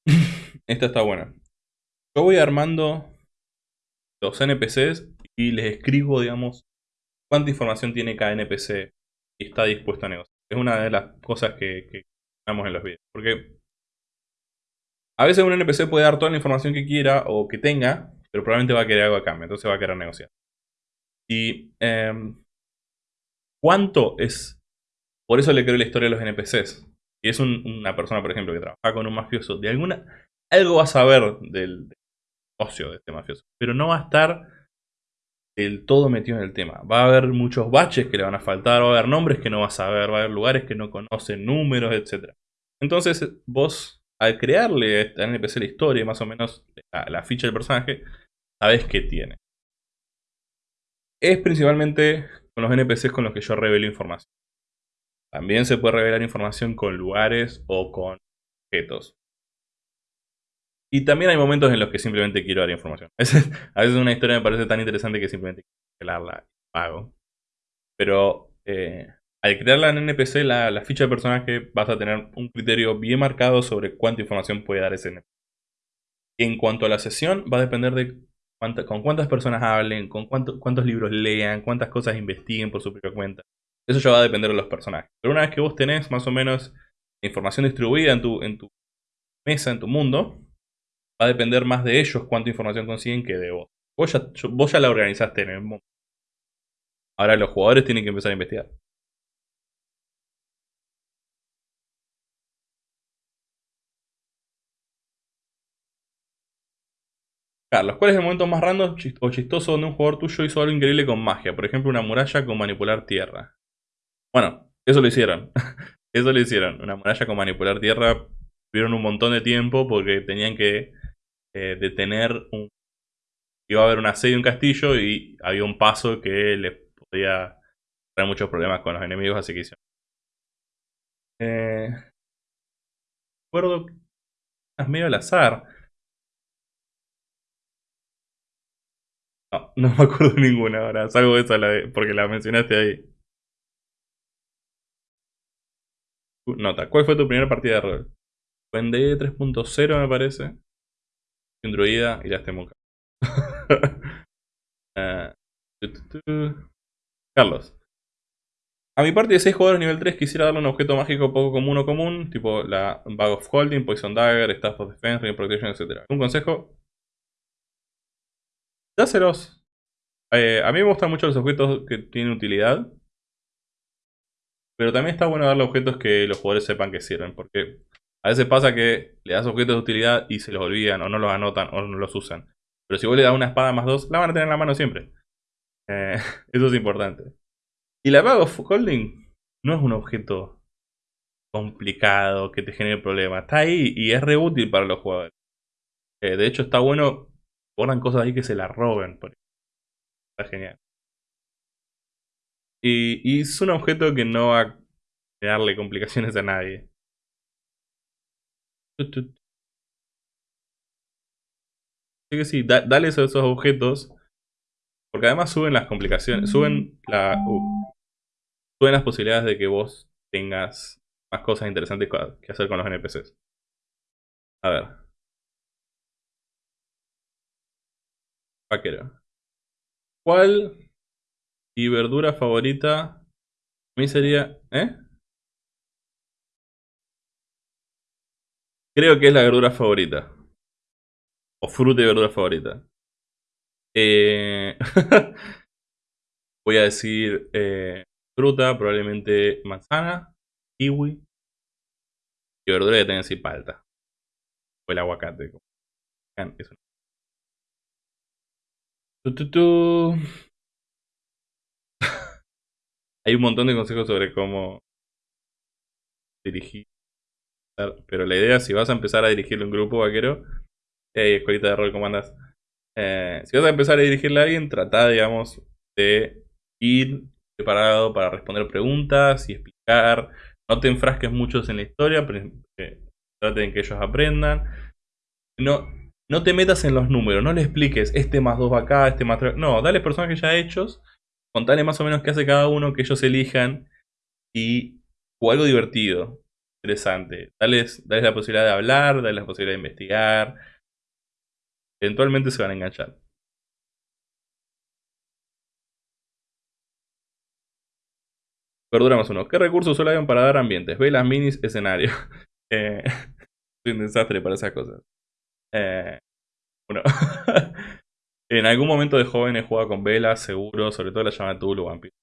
[laughs] Esta está buena. Yo voy armando los NPCs y les escribo, digamos, cuánta información tiene cada NPC y está dispuesto a negociar. Es una de las cosas que, que en los videos. Porque a veces un NPC puede dar toda la información que quiera o que tenga, pero probablemente va a querer algo a cambio, entonces va a querer negociar. Y em, cuánto es... Por eso le creo la historia a los NPCs. Si es una persona, por ejemplo, que trabaja con un mafioso, de alguna... Algo va a saber del, del ocio de este mafioso, pero no va a estar del todo metido en el tema. Va a haber muchos baches que le van a faltar, va a haber nombres que no va a saber, va a haber lugares que no conocen, números, etc. Entonces vos, al crearle a NPC la historia, más o menos la, la ficha del personaje, sabes qué tiene es principalmente con los NPCs con los que yo revelo información. También se puede revelar información con lugares o con objetos. Y también hay momentos en los que simplemente quiero dar información. A veces [laughs] una historia me parece tan interesante que simplemente quiero revelarla y pago. Pero eh, al crearla en NPC, la, ficha de personaje, vas a tener un criterio bien marcado sobre cuánta información puede dar ese NPC. En cuanto a la sesión, va a depender de con cuántas personas hablen, con cuántos libros lean, cuántas cosas investiguen por su propia cuenta. Eso ya va a depender de los personajes. Pero una vez que vos tenés más o menos información distribuida en tu, en tu mesa, en tu mundo, va a depender más de ellos cuánta información consiguen que de vos. Vos ya, la organizaste en el mundo. Ahora los jugadores tienen que empezar a investigar. Carlos, ¿cuál es el momento más random o chistoso donde un jugador tuyo hizo algo increíble con magia? Por ejemplo, una muralla con manipular tierra. Bueno, eso lo hicieron. [laughs] eso lo hicieron. Una muralla con manipular tierra. Tuvieron un montón de tiempo porque tenían que eh, detener un... Iba a haber una sede de un castillo y había un paso que les podía traer muchos problemas con los enemigos, así que hicieron. Eh... Medio al azar. No, no me acuerdo ninguna ahora, salvo esa la porque la mencionaste ahí. Nota, ¿cuál fue tu primera partida de rol? Fue en D 3.0 me parece. Un druida y la Temuca. uh, Carlos. A mi parte de 6 jugadores nivel 3 quisiera darle un objeto mágico poco común o común, tipo la Bag of Holding, Poison Dagger, Staff of Defense, Ring Protection, etc. Un consejo, Dáselos. Eh, a mí me gustan mucho los objetos que tienen utilidad. Pero también está bueno darle objetos que los jugadores sepan que sirven. Porque a veces pasa que le das objetos de utilidad y se los olvidan o no los anotan o no los usan. Pero si vos le das una espada más dos, la van a tener en la mano siempre. Eh, [laughs] eso es importante. Y la Bag of Holding no es un objeto complicado que te genere problemas. Está ahí y es re útil para los jugadores. Eh, de hecho está bueno ponen cosas ahí que se la roben. Está genial. Y, es un objeto que no va a darle complicaciones a nadie. Así que sí, dale esos, objetos. Porque además suben las complicaciones. Suben la. Uh, suben las posibilidades de que vos tengas más cosas interesantes que hacer con los NPCs. A ver. Vaquero. ¿Cuál y verdura favorita? A mí sería... ¿Eh? Creo que es la verdura favorita. O fruta y verdura favorita. Eh... [laughs] Voy a decir eh, fruta, probablemente manzana, kiwi. Y verdura que tenga así palta. O el aguacate. Eso [laughs] Hay un montón de consejos sobre cómo dirigir. Pero la idea, si vas a empezar a dirigirle un grupo vaquero, hey, de rol, ¿cómo? Eh, si vas a empezar a dirigirle a alguien, trata, digamos, de ir preparado para responder preguntas y explicar. No te enfrasques muchos en la historia, pero eh, traten que ellos aprendan. No, no te metas en los números, no le expliques este más 2 va acá, este más 3. No, dale personajes ya hechos, contale más o menos qué hace cada uno, que ellos elijan y o algo divertido, interesante. Dales, dales la posibilidad de hablar, dales la posibilidad de investigar. Eventualmente se van a enganchar. Verdura más uno. ¿Qué recursos solo hay para dar ambientes? Velas, minis, escenario. [laughs] eh, [laughs] soy un desastre para esas cosas. Eh, bueno. [laughs] en algún momento de joven he jugado con velas, seguro, sobre todo la llama Tulu Vampiro.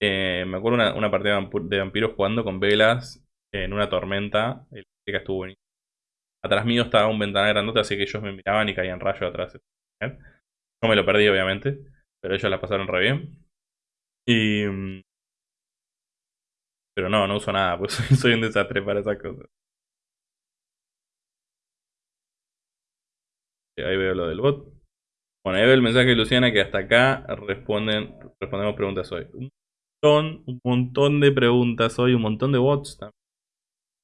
Eh, me acuerdo una, una partida de vampiros jugando con velas en una tormenta. El estuvo. Atrás mío estaba un ventanal grandote, así que ellos me miraban y caían rayos atrás. Yo me lo perdí, obviamente, pero ellos la pasaron re bien. Y. Mm, pero no, no uso nada, pues [laughs] soy un desastre para esas cosas. Ahí veo lo del bot. Bueno, ahí veo el mensaje de Luciana que hasta acá responden, respondemos preguntas hoy. Un montón, un montón de preguntas hoy, un montón de bots también.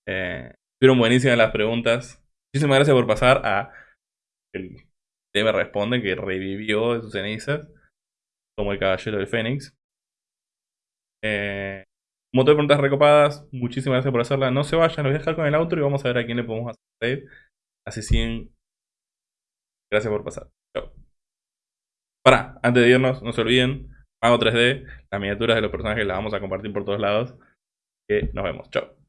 Eh, fueron buenísimas las preguntas. Muchísimas gracias por pasar a el me responde que revivió de sus cenizas como el caballero del Fénix. Eh, de preguntas recopadas. Muchísimas gracias por hacerla. No se vayan, los voy a dejar con el outro y vamos a ver a quién le podemos hacer Así 100 Gracias por pasar. Chao. Para, antes de irnos, no se olviden, Mago 3D, las miniaturas de los personajes las vamos a compartir por todos lados. Que nos vemos. Chao.